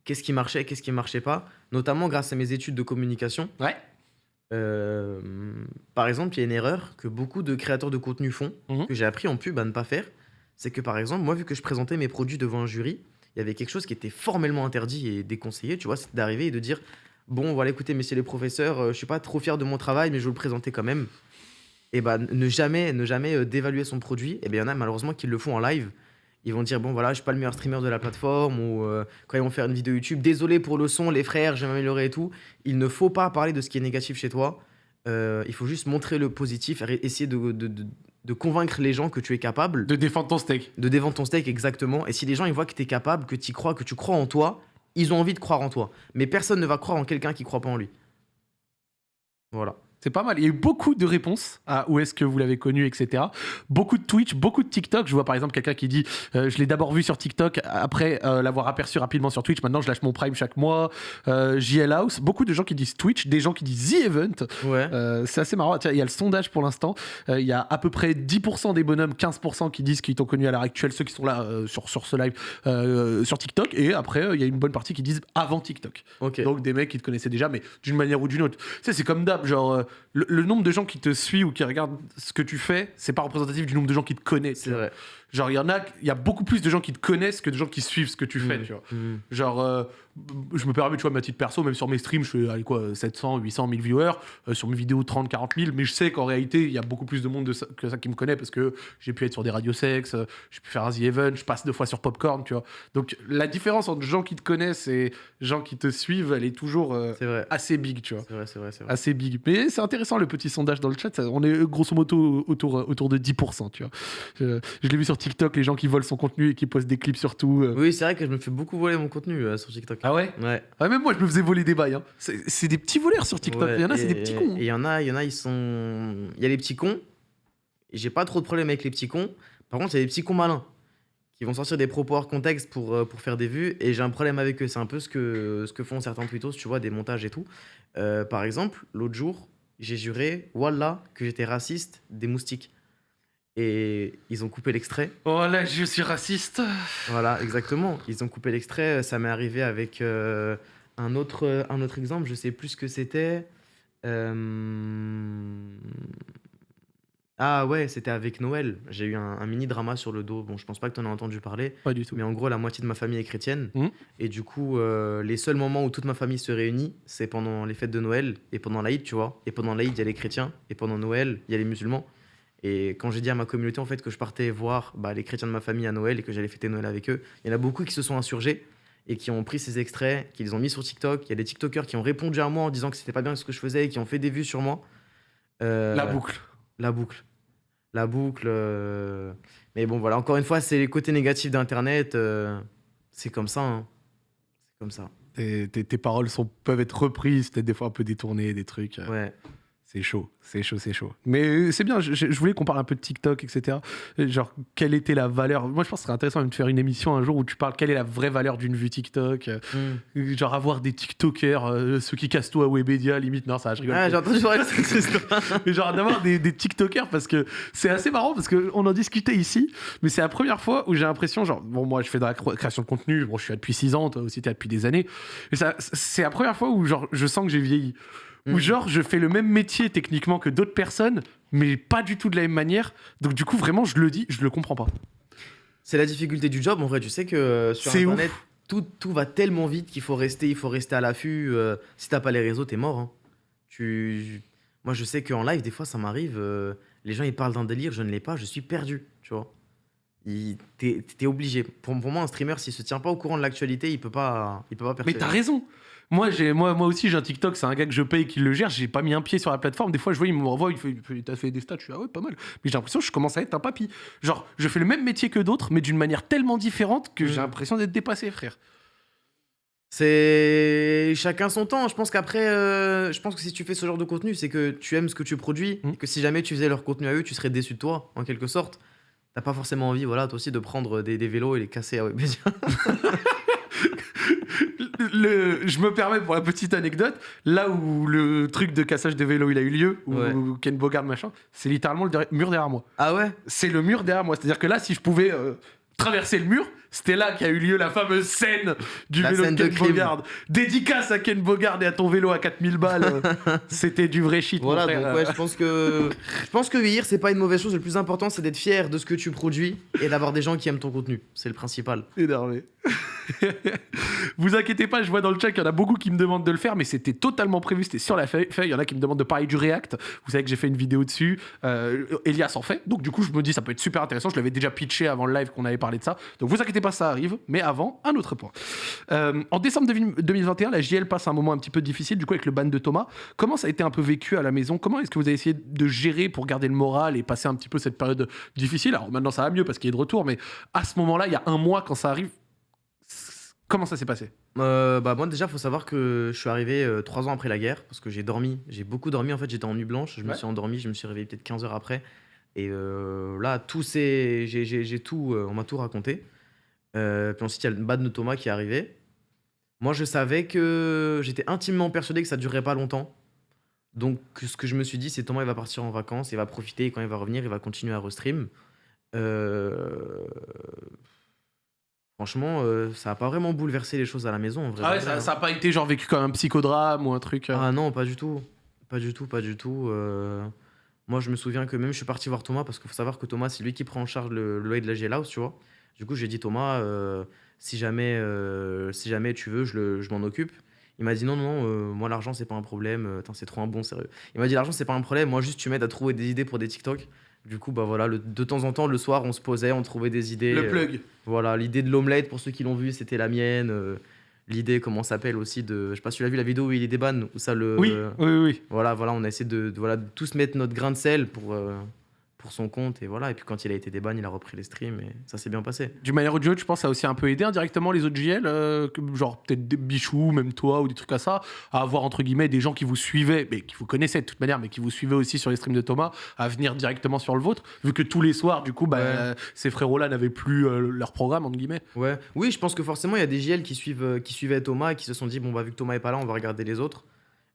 qu'est-ce qui marchait, qu'est-ce qui marchait pas, notamment grâce à mes études de communication. Ouais. Par exemple, il y a une erreur que beaucoup de créateurs de contenu font, Mhm. que j'ai appris en pub à ne pas faire. C'est que par exemple, moi, vu que je présentais mes produits devant un jury, il y avait quelque chose qui était formellement interdit et déconseillé, tu vois, c'est d'arriver et de dire Bon, voilà, écoutez, messieurs les professeurs, euh, je suis pas trop fier de mon travail, mais je vais le présenter quand même. Et bah, ne jamais, ne jamais euh, dévaluer son produit. Et bien, il y en a malheureusement qui le font en live. Ils vont dire Bon, voilà, je suis pas le meilleur streamer de la plateforme, ou euh, quand ils vont faire une vidéo YouTube, désolé pour le son, les frères, je vais m'améliorer et tout. Il ne faut pas parler de ce qui est négatif chez toi. Euh, il faut juste montrer le positif, essayer de- de convaincre les gens que tu es capable De défendre ton steak. de défendre ton steak exactement. Et si les gens ils voient que tu es capable, que tu crois, que tu crois en toi, ils ont envie de croire en toi. Mais personne ne va croire en quelqu'un qui croit pas en lui. Voilà. C'est pas mal. Il y a eu beaucoup de réponses à où est-ce que vous l'avez connu, etc. Beaucoup de Twitch, beaucoup de TikTok. Je vois par exemple quelqu'un qui dit euh, Je l'ai d'abord vu sur TikTok, après euh, l'avoir aperçu rapidement sur Twitch. Maintenant, je lâche mon Prime chaque mois. Euh, JL House. Beaucoup de gens qui disent Twitch, des gens qui disent The Event. Ouais. C'est assez marrant. Tiens, il y a le sondage pour l'instant. Il y a à peu près 10% des bonhommes, 15% qui disent qu'ils t'ont connu à l'heure actuelle, ceux qui sont là sur, sur ce live sur TikTok. Et après, il y a une bonne partie qui disent avant TikTok. ok. Donc des mecs qui te connaissaient déjà, mais d'une manière ou d'une autre. Tu sais, c'est comme d'hab, genre, le, nombre de gens qui te suivent ou qui regardent ce que tu fais, c'est pas représentatif du nombre de gens qui te connaissent. c'est vrai. Genre, il y en a, il y a beaucoup plus de gens qui te connaissent que de gens qui suivent ce que tu fais, Mm. tu vois. Mm. Genre, euh, je me permets, tu vois, ma petite perso, même sur mes streams, je fais, allez, quoi, 700, 800 1000 viewers, euh, sur mes vidéos, 30, 40 000, mais je sais qu'en réalité, il y a beaucoup plus de monde de ça- que ça qui me connaît parce que j'ai pu être sur des radios sex, euh, j'ai pu faire un The Event, je passe deux fois sur Popcorn, tu vois. Donc, la différence entre gens qui te connaissent et gens qui te suivent, elle est toujours assez big, tu vois. C'est vrai, c'est vrai, c'est vrai. Assez big. Mais c'est intéressant le petit sondage dans le chat. ça- on est grosso modo autour, autour de 10%, tu vois. Je, je l'ai vu sur TikTok, les gens qui volent son contenu et qui postent des clips surtout. euh. Oui, c'est vrai que je me fais beaucoup voler mon contenu euh, sur TikTok. Ah ouais? Ouais. Ouais, même moi, je me faisais voler des bails. hein. C'est des petits voleurs sur TikTok. Ouais, il y en a, c'est des petits cons. hein. Et il y en a, il y en a, ils sont. Il y a les petits cons. J'ai pas trop de problème avec les petits cons. Par contre, il y a des petits cons malins qui vont sortir des propos hors contexte pour, euh, pour faire des vues. Et j'ai un problème avec eux. C'est un peu ce que, ce que font certains tweetos, tu vois, des montages et tout. Euh, par exemple, l'autre jour, j'ai juré, voilà, que j'étais raciste des moustiques. Et ils ont coupé l'extrait. Oh là, je suis raciste. Voilà, exactement. Ils ont coupé l'extrait. Ça m'est arrivé avec euh, un, autre, un autre exemple. Je sais plus ce que c'était. Euh, Ah ouais, c'était avec Noël. J'ai eu un, un mini drama sur le dos. Bon, je pense pas que tu en as entendu parler. Pas du tout. Mais en gros, la moitié de ma famille est chrétienne. Mhm. Et du coup, euh, les seuls moments où toute ma famille se réunit, c'est pendant les fêtes de Noël et pendant l'Aïd, tu vois. Et pendant l'Aïd, il y a les chrétiens. Et pendant Noël, il y a les musulmans. Et quand j'ai dit à ma communauté en fait que je partais voir bah, les chrétiens de ma famille à Noël et que j'allais fêter Noël avec eux, il y en a beaucoup qui se sont insurgés et qui ont pris ces extraits, qui les ont mis sur TikTok. Il y a des TikTokers qui ont répondu à moi en disant que c'était pas bien ce que je faisais et qui ont fait des vues sur moi. Euh, La boucle. la boucle. La boucle. euh, Mais bon, voilà, encore une fois, c'est les côtés négatifs d'Internet. euh, C'est comme ça. hein. C'est comme ça. Tes, tes- tes paroles sont, peuvent être reprises, peut-être des fois un peu détournées, des trucs. Ouais. C'est chaud, c'est chaud, c'est chaud. Mais euh, c'est bien, je, voulais qu'on parle un peu de TikTok, etc. Euh, Genre, quelle était la valeur? Moi, je pense que ce serait intéressant de faire une émission un jour où tu parles quelle est la vraie valeur d'une vue TikTok? euh, Mm. Genre, avoir des TikTokers, euh, ceux qui cassent tout à Webedia, limite. Non, ça, je rigole. Ah, j'ai entendu parler de cette histoire. Mais genre d'avoir des, des TikTokers parce que c'est assez marrant parce qu'on en discutait ici, mais c'est la première fois où j'ai l'impression, genre, bon, moi je fais de la création de contenu, bon, je suis là depuis 6 ans, toi aussi t'es là depuis des années, c'est la première fois où genre, je sens que j'ai vieilli. Où Mm. genre, je fais le même métier techniquement que d'autres personnes, mais pas du tout de la même manière. Donc du coup, vraiment, je le dis, je le comprends pas. C'est la difficulté du job. En vrai, tu sais que euh, sur C'est Internet, tout, tout va tellement vite qu'il faut rester, il faut rester à l'affût. euh, si t'as pas les réseaux, t'es mort. hein. Tu... Moi, je sais qu'en live, des fois, ça m'arrive. euh, les gens, ils parlent d'un délire, je ne l'ai pas, je suis perdu. Tu vois. T'es obligé. Pour, pour moi, un streamer, s'il se tient pas au courant de l'actualité, il peut pas, il peut pas Mais percer. t'as raison. Moi, j'ai, moi, moi aussi, j'ai un TikTok, c'est un gars que je paye qui le gère. J'ai pas mis un pied sur la plateforme. Des fois, je vois, il me renvoie, il fait, t'as fait des stats. Je suis, ah ouais, pas mal. Mais j'ai l'impression que je commence à être un papy. Genre, je fais le même métier que d'autres, mais d'une manière tellement différente que j'ai Mm. l'impression d'être dépassé, frère. C'est chacun son temps. Je pense qu'après, euh, je pense que si tu fais ce genre de contenu, c'est que tu aimes ce que tu produis. Mm. Et que si jamais tu faisais leur contenu à eux, tu serais déçu de toi, en quelque sorte. T'as pas forcément envie, voilà, toi aussi, de prendre des, des vélos et les casser à je me permets pour la petite anecdote, là où le truc de cassage des vélos il a eu lieu, où Ouais. Ken Bogard machin, c'est littéralement le mur derrière moi. Ah ouais? C'est le mur derrière moi. C'est-à-dire que là, si je pouvais euh, traverser le mur, c'était là qu'a eu lieu la fameuse scène du La vélo scène de de Ken crime. Bogard. Dédicace à Ken Bogard et à ton vélo à 4000 balles. c'était du vrai shit. mon Voilà, frère. donc ouais, je pense que je pense que vieillir, c'est pas une mauvaise chose. Le plus important, c'est d'être fier de ce que tu produis et d'avoir des gens qui aiment ton contenu. C'est le principal. Énervé. Vous inquiétez pas, je vois dans le chat qu'il y en a beaucoup qui me demandent de le faire, mais c'était totalement prévu, c'était sur la feuille. Il y en a qui me demandent de parler du React. Vous savez que j'ai fait une vidéo dessus. Euh, Elias en fait. Donc du coup, je me dis ça peut être super intéressant. Je l'avais déjà pitché avant le live qu'on avait parlé de ça. Donc vous inquiétez pas, ça arrive. Mais avant, un autre point. Euh, en décembre 2021, la JL passe un moment un petit peu difficile, du coup avec le ban de Thomas. Comment ça a été un peu vécu à la maison? Comment est-ce que vous avez essayé de gérer pour garder le moral et passer un petit peu cette période difficile? Alors maintenant ça va mieux parce qu'il est de retour, mais à ce moment-là, il y a un mois quand ça arrive, comment ça s'est passé? Euh, bah moi déjà, faut savoir que je suis arrivé euh, trois ans après la guerre parce que j'ai dormi, j'ai beaucoup dormi. En fait, j'étais en nuit blanche. Je me suis endormi, je me suis réveillé peut-être 15 heures après. Et euh, là, tout c'est, j'ai, tout, euh, on m'a tout raconté. Euh, puis ensuite, il y a le bad de Thomas qui est arrivé. Moi, je savais que j'étais intimement persuadé que ça durerait pas longtemps. Donc, ce que je me suis dit, c'est Thomas, il va partir en vacances, il va profiter, et quand il va revenir, il va continuer à restream. Euh, Franchement, euh, ça a pas vraiment bouleversé les choses à la maison. En vrai, Ah ouais, ça, hein. ça a pas été genre vécu comme un psychodrame ou un truc. euh, Ah non, pas du tout. Pas du tout, pas du tout. Moi, je me souviens que même je suis parti voir Thomas parce qu'il faut savoir que Thomas, c'est lui qui prend en charge le, le loyer de la GL House, tu vois. Du coup, j'ai dit Thomas, euh, si, jamais, euh, si jamais tu veux, je, le- je m'en occupe. Il m'a dit non, non, euh, moi l'argent c'est pas un problème. euh, c'est trop un bon sérieux. Il m'a dit l'argent c'est pas un problème, moi juste tu m'aides à trouver des idées pour des TikTok. Du coup, bah voilà, le- de temps en temps, le soir, on se posait, on trouvait des idées. le euh, plug. voilà, l'idée de l'omelette, pour ceux qui l'ont vu, c'était la mienne. euh, L'idée, comment ça s'appelle aussi, de. Je sais pas si tu l'as vu la vidéo où il est des bannes, où ça le. Oui, oui, oui. Voilà, voilà, on a essayé de, de- voilà, de tous mettre notre grain de sel pour, euh, pour son compte et voilà. Et puis quand il a été déban, il a repris les streams et ça s'est bien passé. Du manière ou du autre, je pense que ça a aussi un peu aidé indirectement les autres JL, euh, genre peut-être des bichous, même toi ou des trucs à ça, à avoir entre guillemets des gens qui vous suivaient, mais qui vous connaissaient de toute manière, mais qui vous suivaient aussi sur les streams de Thomas, à venir directement sur le vôtre, vu que tous les soirs, du coup, bah, Ouais. ces frérots-là n'avaient plus euh, leur programme entre guillemets. Ouais. Oui, je pense que forcément, il y a des JL qui, suivent, euh, qui suivaient Thomas et qui se sont dit, bon, bah, vu que Thomas est pas là, on va regarder les autres.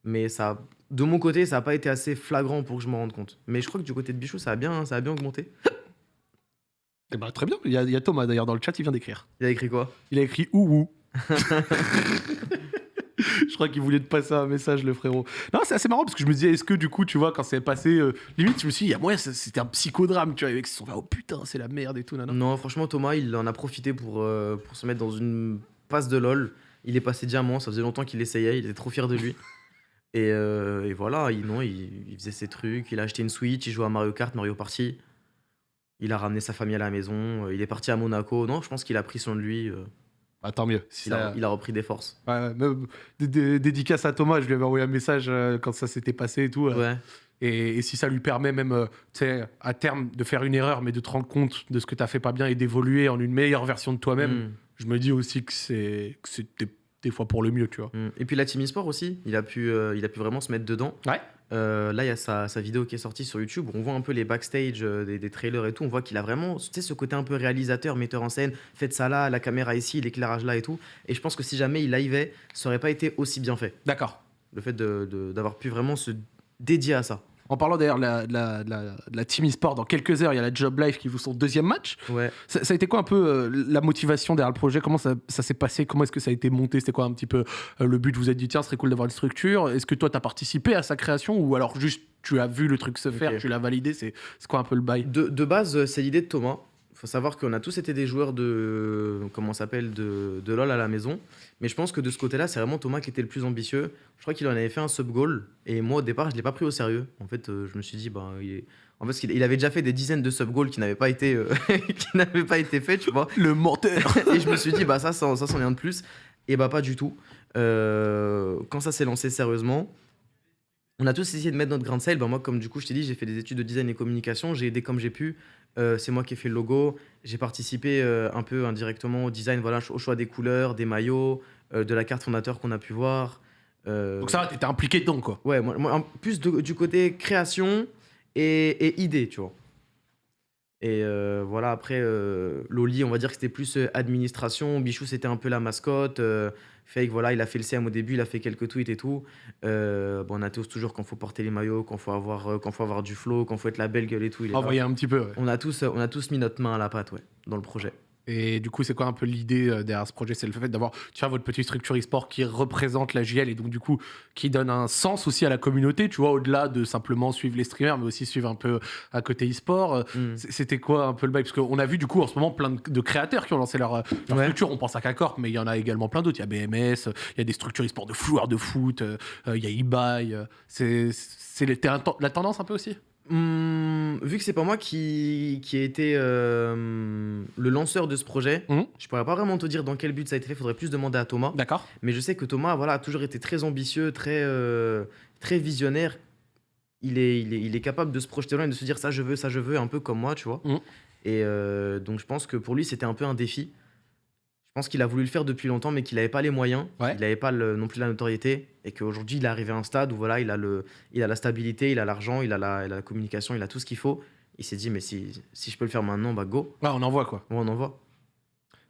Mais ça, de mon côté, ça n'a pas été assez flagrant pour que je m'en rende compte. Mais je crois que du côté de Bichou, ça a bien, ça a bien augmenté. Et bah, très bien. Il y, a, il y a Thomas d'ailleurs dans le chat, il vient d'écrire. Il a écrit quoi? Il a écrit ouhou. je crois qu'il voulait te passer un message, le frérot. Non, c'est assez marrant parce que je me disais, est-ce que du coup, tu vois, quand c'est passé, euh, limite, je me suis dit, il y a moyen, c'est- c'était un psychodrame, tu vois, les mecs se sont fait, oh putain, c'est la merde et tout, nana. Non, franchement, Thomas, il en a profité pour, euh, pour se mettre dans une passe de LoL. Il est passé diamant, ça faisait longtemps qu'il essayait, il était trop fier de lui. Et, euh, et voilà, il, non, il, il faisait ses trucs, il a acheté une Switch, il jouait à Mario Kart, Mario Party. Il a ramené sa famille à la maison, euh, il est parti à Monaco. Non, je pense qu'il a pris soin de lui, Bah, tant mieux. Si il, a, ça- il a repris des forces. Ouais, même, dédicace à Thomas, je lui avais envoyé un message euh, quand ça s'était passé et tout. euh, Ouais, et, et si ça lui permet même, euh, tu sais, à terme, de faire une erreur, mais de te rendre compte de ce que t'as fait pas bien et d'évoluer en une meilleure version de toi-même, Mm, je me dis aussi que c'est que c'est des, fois pour le mieux, tu vois. mm. Et puis la Team eSport aussi, il a pu, euh, il a pu vraiment se mettre dedans. Ouais. Euh, là, il y a sa, sa vidéo qui est sortie sur YouTube où on voit un peu les backstage euh, des, des trailers et tout. On voit qu'il a vraiment tu sais, ce côté un peu réalisateur, metteur en scène. Faites ça là, la caméra ici, l'éclairage là et tout. Et je pense que si jamais il liveait, ça aurait pas été aussi bien fait. D'accord. Le fait de- de- d'avoir pu vraiment se dédier à ça. En parlant d'ailleurs de la, de Team eSport, dans quelques heures, il y a la Job Life qui joue son deuxième match. Ouais. Ça, ça a été quoi un peu euh, la motivation derrière le projet? Comment ça, ça s'est passé? Comment est-ce que ça a été monté? C'était quoi un petit peu euh, le but? Vous vous êtes dit, tiens, ce serait cool d'avoir une structure. Est-ce que toi, tu as participé à sa création ou alors juste tu as vu le truc se faire, tu l'as validé? C'est c'est quoi un peu le bail? De, de base, euh, c'est l'idée de Thomas. Il faut savoir qu'on a tous été des joueurs de comment s'appelle de, de LoL à la maison. Mais je pense que de ce côté-là, c'est vraiment Thomas qui était le plus ambitieux. Je crois qu'il en avait fait un sub goal et moi au départ, je l'ai pas pris au sérieux. En fait, euh, je me suis dit bah il est- en fait, il avait déjà fait des dizaines de sub goals qui n'avaient pas été euh, qui n'avaient pas été faits, tu vois. Le menteur et je me suis dit bah ça ça, ça c'en est un de plus et bah pas du tout. Euh, quand ça s'est lancé sérieusement, on a tous essayé de mettre notre grain de sel. Bah, moi, comme du coup, je t'ai dit, j'ai fait des études de design et communication. J'ai aidé comme j'ai pu. Euh, c'est moi qui ai fait le logo. J'ai participé euh, un peu indirectement au design, voilà, au choix des couleurs, des maillots, euh, de la carte fondateur qu'on a pu voir. Donc ça t'étais impliqué dedans, quoi. Ouais, moi, plus de- du côté création et, et idée, tu vois. Et euh, voilà, après, euh, Loli, on va dire que c'était plus euh, administration. Bichou, c'était un peu la mascotte. Fake, voilà, il a fait le CM au début, il a fait quelques tweets et tout. Euh, bon, on a tous toujours quand faut porter les maillots, quand faut avoir, quand faut avoir du flow, quand faut être la belle gueule et tout. il est là. Envoyer un petit peu, ouais. On a tous, on a tous mis notre main à la pâte, ouais, dans le projet. Et du coup, c'est quoi un peu l'idée euh, derrière ce projet? C'est le fait d'avoir, tu vois, votre petite structure e-sport qui représente la JL et donc du coup qui donne un sens aussi à la communauté, tu vois, au-delà de simplement suivre les streamers, mais aussi suivre un peu à côté e-sport. Euh, Mm. C'était quoi un peu le bail? Parce qu'on a vu du coup en ce moment plein de, créateurs qui ont lancé leur, euh, leur Ouais. structure. On pense à K-Corp, mais il y en a également plein d'autres. Il y a BMS, il y a des structures e-sport de joueurs de foot, il y a eBay. c'est la tendance un peu aussi? Hum, vu que c'est pas moi qui, qui ai été euh, le lanceur de ce projet, Mhm. je pourrais pas vraiment te dire dans quel but ça a été fait. Faudrait plus demander à Thomas. D'accord Mais je sais que Thomas, voilà, a toujours été très ambitieux, très, euh, très visionnaire. Il est, il, est, il est capable de se projeter loin et de se dire ça je veux, ça je veux, un peu comme moi, tu vois. Mhm. Et euh, donc je pense que pour lui, c'était un peu un défi. Je pense qu'il a voulu le faire depuis longtemps, mais qu'il n'avait pas les moyens, Ouais. il n'avait pas le- non plus la notoriété, et qu'aujourd'hui, il est arrivé à un stade où voilà, il a, le, il a la stabilité, il a l'argent, il, a la- il a la communication, il a tout ce qu'il faut. Il s'est dit, mais si, si je peux le faire maintenant, bah go, Ouais, on en voit quoi. on en voit.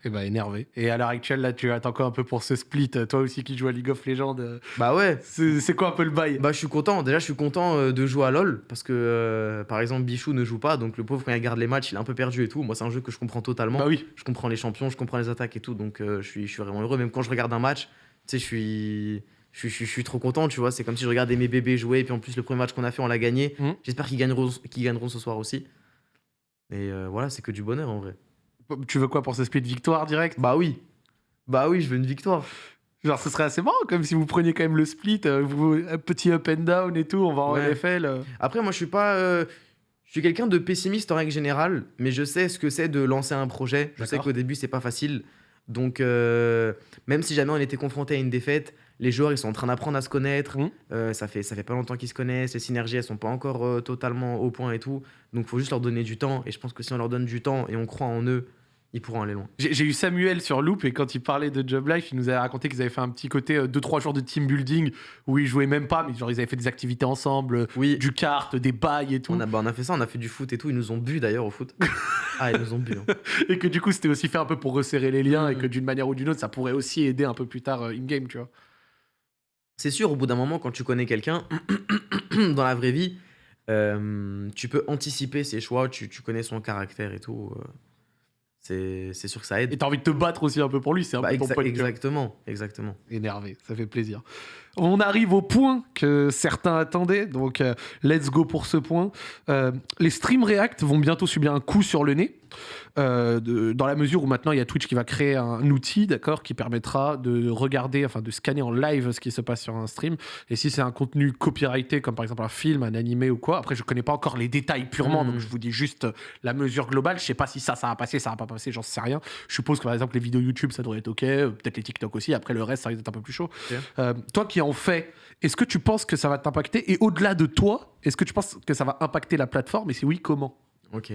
Et bah énervé. Et à l'heure actuelle, là, tu attends quoi un peu pour ce split euh, Toi aussi qui joues à League of Legends, euh, Bah ouais, c'est quoi un peu le bail? Bah, je suis content. Déjà, je suis content euh, de jouer à LoL parce que, euh, par exemple, Bichou ne joue pas. Donc, le pauvre, quand il regarde les matchs, il est un peu perdu et tout. Moi, c'est un jeu que je comprends totalement. Bah oui. Je comprends les champions, je comprends les attaques et tout. Donc, euh, je, suis, je suis vraiment heureux. Même quand je regarde un match, tu sais, je suis, je, suis, je suis- je suis trop content. Tu vois, c'est comme si je regardais mes bébés jouer. Et puis, en plus, le premier match qu'on a fait, on l'a gagné. Mhm. J'espère qu'ils gagneront, qu'ils gagneront ce soir aussi. Et euh, voilà, c'est que du bonheur en vrai. Tu veux quoi pour ce split victoire direct? Bah oui. Bah oui, je veux une victoire. Genre, ce serait assez marrant, comme si vous preniez quand même le split, euh, vous, un petit up and down et tout, on va en Ouais. LFL. euh. Après, moi, je suis pas. euh, je suis quelqu'un de pessimiste en règle générale, mais je sais ce que c'est de lancer un projet. Je sais qu'au début, c'est pas facile. Donc, même si jamais on était confronté à une défaite, les joueurs ils sont en train d'apprendre à se connaître. Mhm. Euh, ça fait ça fait pas longtemps qu'ils se connaissent. Les synergies elles sont pas encore euh, totalement au point et tout. Donc, faut juste leur donner du temps. Et je pense que si on leur donne du temps et on croit en eux, ils pourront aller loin. J'ai eu Samuel sur Loop et quand il parlait de Job Life, il nous avait raconté qu'ils avaient fait un petit côté 2-3 jours de team building où ils jouaient même pas, mais genre ils avaient fait des activités ensemble, Oui. du kart, des bails et tout. On a, bah, on a fait ça, on a fait du foot et tout. Ils nous ont bu d'ailleurs au foot. ah, ils nous ont bu. hein. Et que du coup c'était aussi fait un peu pour resserrer les liens et Mhm. que d'une manière ou d'une autre ça pourrait aussi aider un peu plus tard euh, in-game, tu vois. C'est sûr, au bout d'un moment, quand tu connais quelqu'un, dans la vraie vie, euh, tu peux anticiper ses choix, tu, tu connais son caractère et tout. euh, c'est c'est sûr que ça Et aide. t'as envie de te battre aussi un peu pour lui, c'est un Bah, peu ton exa- vois. exactement, exactement. Énervé, ça fait plaisir. On arrive au point que certains attendaient, donc euh, let's go pour ce point. Euh, les streams React vont bientôt subir un coup sur le nez, euh, de- dans la mesure où maintenant il y a Twitch qui va créer un outil, d'accord, qui permettra de regarder, enfin de scanner en live ce qui se passe sur un stream. Et si c'est un contenu copyrighté, comme par exemple un film, un animé ou quoi, après je connais pas encore les détails purement, Mhm. donc je vous dis juste la mesure globale. Je sais pas si ça, ça va passer, ça va pas passer, j'en sais rien. Je suppose que par exemple les vidéos YouTube ça devrait être ok, peut-être les TikTok aussi. Après le reste ça risque d'être un peu plus chaud. Toi qui en fais, est-ce que tu penses que ça va t'impacter? Et au-delà de toi, est-ce que tu penses que ça va impacter la plateforme? Et si oui, comment? Ok.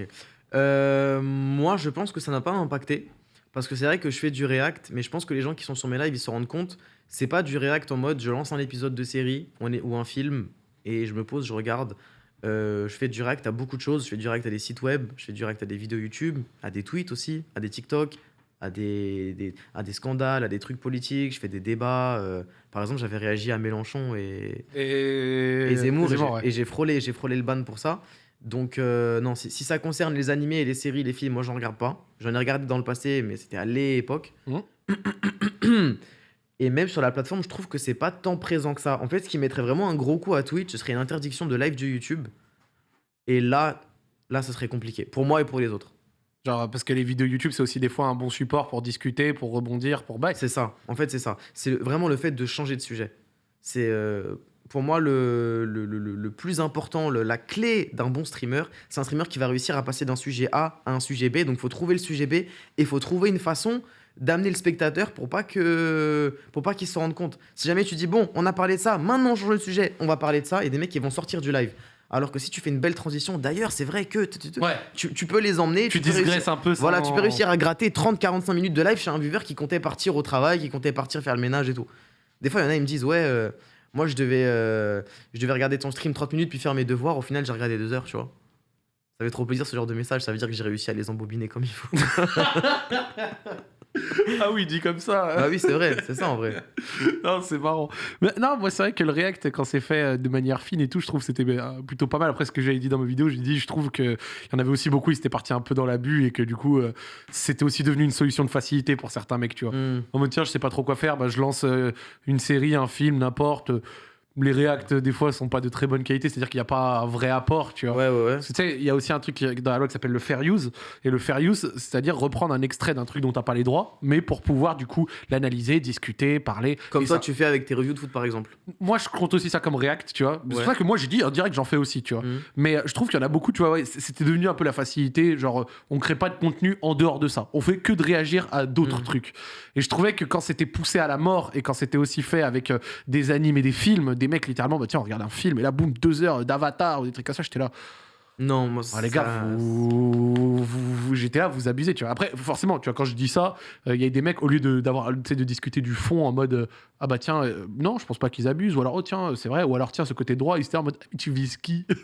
Euh, moi, je pense que ça n'a pas impacté. Parce que c'est vrai que je fais du React, mais je pense que les gens qui sont sur mes lives, ils se rendent compte, c'est pas du React en mode je lance un épisode de série ou un film et je me pose, je regarde. Euh, je fais du React à beaucoup de choses. Je fais du React à des sites web, je fais du React à des vidéos YouTube, à des tweets aussi, à des TikTok, à des, des- à des scandales, à des trucs politiques. Je fais des débats. euh, par exemple, j'avais réagi à Mélenchon et, Et, et Zemmour, et j'ai- ouais. et j'ai frôlé, j'ai frôlé le ban pour ça. Donc euh, non, si, si ça concerne les animés, les séries, les films, moi j'en regarde pas. J'en ai regardé dans le passé, mais c'était à l'époque. Mhm. et même sur la plateforme, je trouve que c'est pas tant présent que ça. En fait, ce qui mettrait vraiment un gros coup à Twitch, ce serait une interdiction de live de YouTube. Et là, là, ce serait compliqué pour moi et pour les autres. Genre, parce que les vidéos YouTube, c'est aussi des fois un bon support pour discuter, pour rebondir, pour back. C'est ça. En fait, c'est ça. C'est vraiment le fait de changer de sujet. C'est euh, pour moi le, le, le- le- le plus important, le- la clé d'un bon streamer. C'est un streamer qui va réussir à passer d'un sujet A à un sujet B. Donc, il faut trouver le sujet B et il faut trouver une façon d'amener le spectateur pour pas que pour pas qu'il se rende compte. Si jamais tu dis bon, on a parlé de ça, maintenant on change de sujet, on va parler de ça, et des mecs qui vont sortir du live. Alors que si tu fais une belle transition, d'ailleurs, c'est vrai que tu- tu- tu- tu, tu peux les emmener. tu réussir- digresses un peu. voilà, sans- tu peux réussir à gratter 30-45 minutes de live chez un viewer qui comptait partir au travail, qui comptait partir faire le ménage et tout. Des fois, il y en a, ils me disent Ouais, euh, moi, je devais, euh, je devais regarder ton stream 30 minutes puis faire mes devoirs. Au final, j'ai regardé deux heures, tu vois. Ça fait trop plaisir ce genre de message. Ça veut dire que j'ai réussi à les embobiner comme il faut. Ah oui, dit comme ça. bah oui, c'est vrai, c'est ça en vrai. non, c'est marrant. Mais non, moi, c'est vrai que le React, quand c'est fait euh, de manière fine et tout, je trouve que c'était euh, plutôt pas mal. Après, ce que j'avais dit dans ma vidéo, j'ai dit, je trouve qu'il y en avait aussi beaucoup, ils étaient partis un peu dans l'abus et que du coup, euh, c'était aussi devenu une solution de facilité pour certains mecs, tu vois. Hmm. En mode, tiens, je sais pas trop quoi faire, bah, je lance une série, un film, n'importe. Les React, des fois, sont pas de très bonne qualité, c'est-à-dire qu'il n'y a pas un vrai apport, tu vois. Ouais, ouais, ouais. Parce que Tu sais, il y a aussi un truc qui- dans la loi qui s'appelle le fair use. Et le fair use, c'est-à-dire reprendre un extrait d'un truc dont t'as pas les droits, mais pour pouvoir du coup l'analyser, discuter, parler. Comme toi, ça- tu fais avec tes reviews de foot par exemple. Moi, je compte aussi ça comme React, tu vois. C'est pour ça que moi, j'ai dit en direct, j'en fais aussi, tu vois. Hmm. Mais euh, je trouve qu'il y en a beaucoup, tu vois, c'était devenu un peu la facilité. Genre, euh, on crée pas de contenu en dehors de ça. On fait que de réagir à d'autres Mhm. trucs. Et je trouvais que quand c'était poussé à la mort et quand c'était aussi fait avec euh, des animes et des films, des mecs littéralement, bah tiens, on regarde un film et là, boum, deux heures d'avatar ou des trucs comme ça, j'étais là. Non, moi, Ah, les ça- gars, vous, vous- vous- j'étais là, vous abusez, tu vois. Après, forcément, tu vois, quand je dis ça, euh, il y a des mecs, au lieu de, d'avoir, sais, de discuter du fond en mode, euh, ah bah tiens, euh, non, je pense pas qu'ils abusent, ou alors, oh tiens, c'est vrai, ou alors, tiens, ce côté droit, ils étaient en mode, tu vises qui?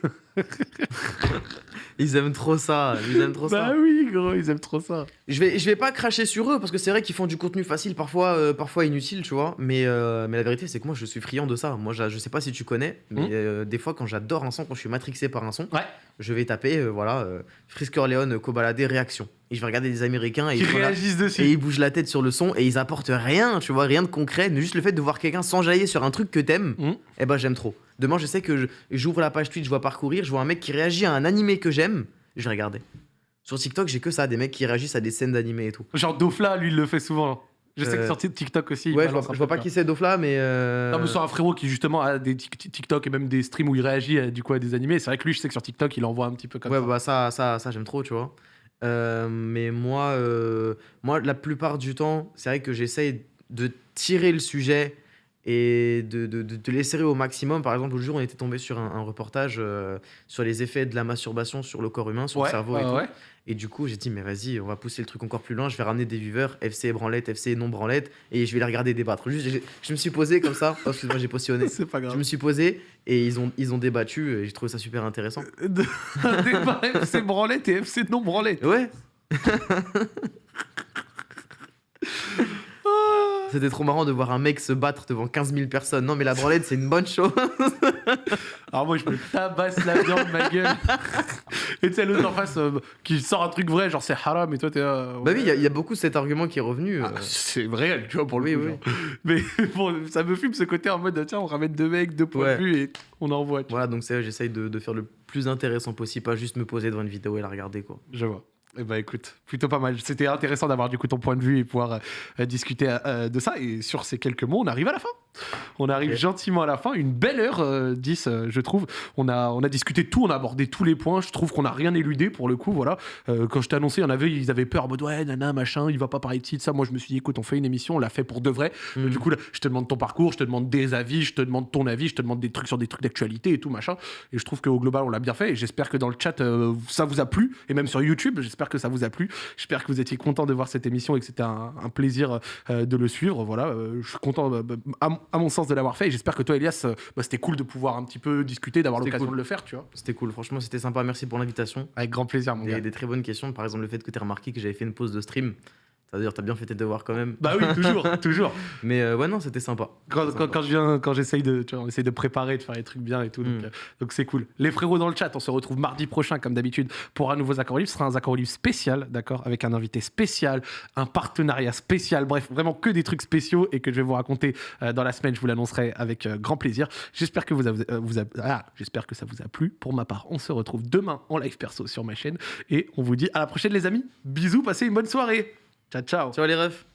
Ils aiment trop ça. Ils aiment trop ça. Bah oui, gros, ils aiment trop ça. Je vais, je vais pas cracher sur eux parce que c'est vrai qu'ils font du contenu facile, parfois, euh, parfois inutile, tu vois. Mais, euh, mais la vérité, c'est que moi, je suis friand de ça. Moi, je sais pas si tu connais, mais euh, des fois, quand j'adore un son, quand je suis matrixé par un son, Ouais. je vais taper, voilà, Frisker Leon, Kobalade, réaction. Et je vais regarder des Américains et ils, la- réagissent dessus. et ils bougent la tête sur le son et ils apportent rien, tu vois, rien de concret. Mais juste le fait de voir quelqu'un s'enjailler sur un truc que t'aimes, Mhm. eh ben j'aime trop. Demain, je sais que j'ouvre la page Twitch, je vois parcourir, je vois un mec qui réagit à un animé que j'aime, je vais regarder. Sur TikTok, j'ai que ça, des mecs qui réagissent à des scènes d'animé et tout. Genre, Dofla, lui, il le fait souvent. Je sais que Euh, sur TikTok aussi. Ouais, je vois, je vois pas qui c'est Dofla, mais. euh, Non, mais c'est un frérot qui justement a des TikTok et même des streams où il réagit à, du coup à des animés. C'est vrai que lui, je sais que sur TikTok, il envoie un petit peu comme Ouais, ça. bah ça, ça, ça j'aime trop, tu vois. Euh, mais moi, euh, moi, la plupart du temps, c'est vrai que j'essaye de tirer le sujet et de, de, de, de l'esserrer au maximum. Par exemple, le jour, on était tombé sur un, un reportage euh, sur les effets de la masturbation sur le corps humain, sur le cerveau et ouais, tout. ouais. Et du coup, j'ai dit, mais vas-y, on va pousser le truc encore plus loin. Je vais ramener des viewers, FC branlette, FC non branlette, et je vais les regarder débattre. Juste, je me suis posé comme ça. Oh, excuse-moi, j'ai positionné. C'est pas Je grave. me suis posé et ils ont, ils ont débattu et j'ai trouvé ça super intéressant. Un débat FC branlette et FC non branlette. Ouais, c'était trop marrant de voir un mec se battre devant 15 000 personnes. Non, mais la branlette, c'est une bonne chose. Alors moi, je me tabasse la viande, ma gueule. Et tu sais, l'autre en face euh, qui sort un truc vrai, genre c'est haram, et toi t'es. euh, bah oui, il y a- il y, a beaucoup cet argument qui est revenu. Ah, euh. c'est vrai, tu vois, pour le Oui. Mais bon, ça me fume ce côté en mode, tiens, on ramène deux mecs, deux points Ouais. de vue et on envoie. Voilà, donc c'est j'essaye de, de faire le plus intéressant possible, pas juste me poser devant une vidéo et la regarder, quoi. Je vois. Eh ben écoute, plutôt pas mal. C'était intéressant d'avoir du coup ton point de vue et pouvoir euh, euh, discuter euh, de ça. Et sur ces quelques mots, on arrive à la fin. On arrive gentiment à la fin. Une belle heure euh, 10, euh, je trouve. On a, on a discuté de tout, on a abordé tous les points. Je trouve qu'on n'a rien éludé pour le coup. Voilà. Euh, quand je t'ai annoncé, il y en avait, ils avaient peur en mode ouais, nana, machin, il va pas parler de ci, de ça. Moi, je me suis dit, écoute, on fait une émission, on l'a fait pour de vrai. Mm. Du coup, là, je te demande ton parcours, je te demande des avis, je te demande ton avis, je te demande des trucs sur des trucs d'actualité et tout machin. Et je trouve qu'au global, on l'a bien fait. Et j'espère que dans le chat, euh, ça vous a plu. Et même sur YouTube, j'espère que ça vous a plu. J'espère que vous étiez content de voir cette émission et que c'était un, un plaisir euh, de le suivre. Voilà, euh, je suis content, euh, bah, à, mon- sens, de l'avoir fait. Et j'espère que toi, Elias, euh, bah, c'était cool de pouvoir un petit peu discuter, d'avoir l'occasion cool. de le faire, tu vois. C'était cool, franchement, c'était sympa. Merci pour l'invitation. Avec grand plaisir, mon gars. Des, des très bonnes questions. Par exemple, le fait que tu aies remarqué que j'avais fait une pause de stream. C'est-à-dire, t'as bien fait tes devoirs quand même. Bah oui, toujours, toujours. Mais euh, ouais, non, c'était sympa. Quand, Sympa. quand, quand je viens, quand j'essaye de, tu vois, on essaye de préparer, de faire les trucs bien et tout, donc Mm. euh, donc c'est cool. Les frérots dans le chat, on se retrouve mardi prochain comme d'habitude pour un nouveau Accord Livre. Ce sera un Accord Livre spécial, d'accord, avec un invité spécial, un partenariat spécial, bref, vraiment que des trucs spéciaux et que je vais vous raconter euh, dans la semaine. Je vous l'annoncerai avec grand plaisir. J'espère que vous, avez- vous a- ah, j'espère que ça vous a plu. Pour ma part, on se retrouve demain en live perso sur ma chaîne et on vous dit à la prochaine les amis. Bisous, passez une bonne soirée. Ciao, ciao. Ciao les refs.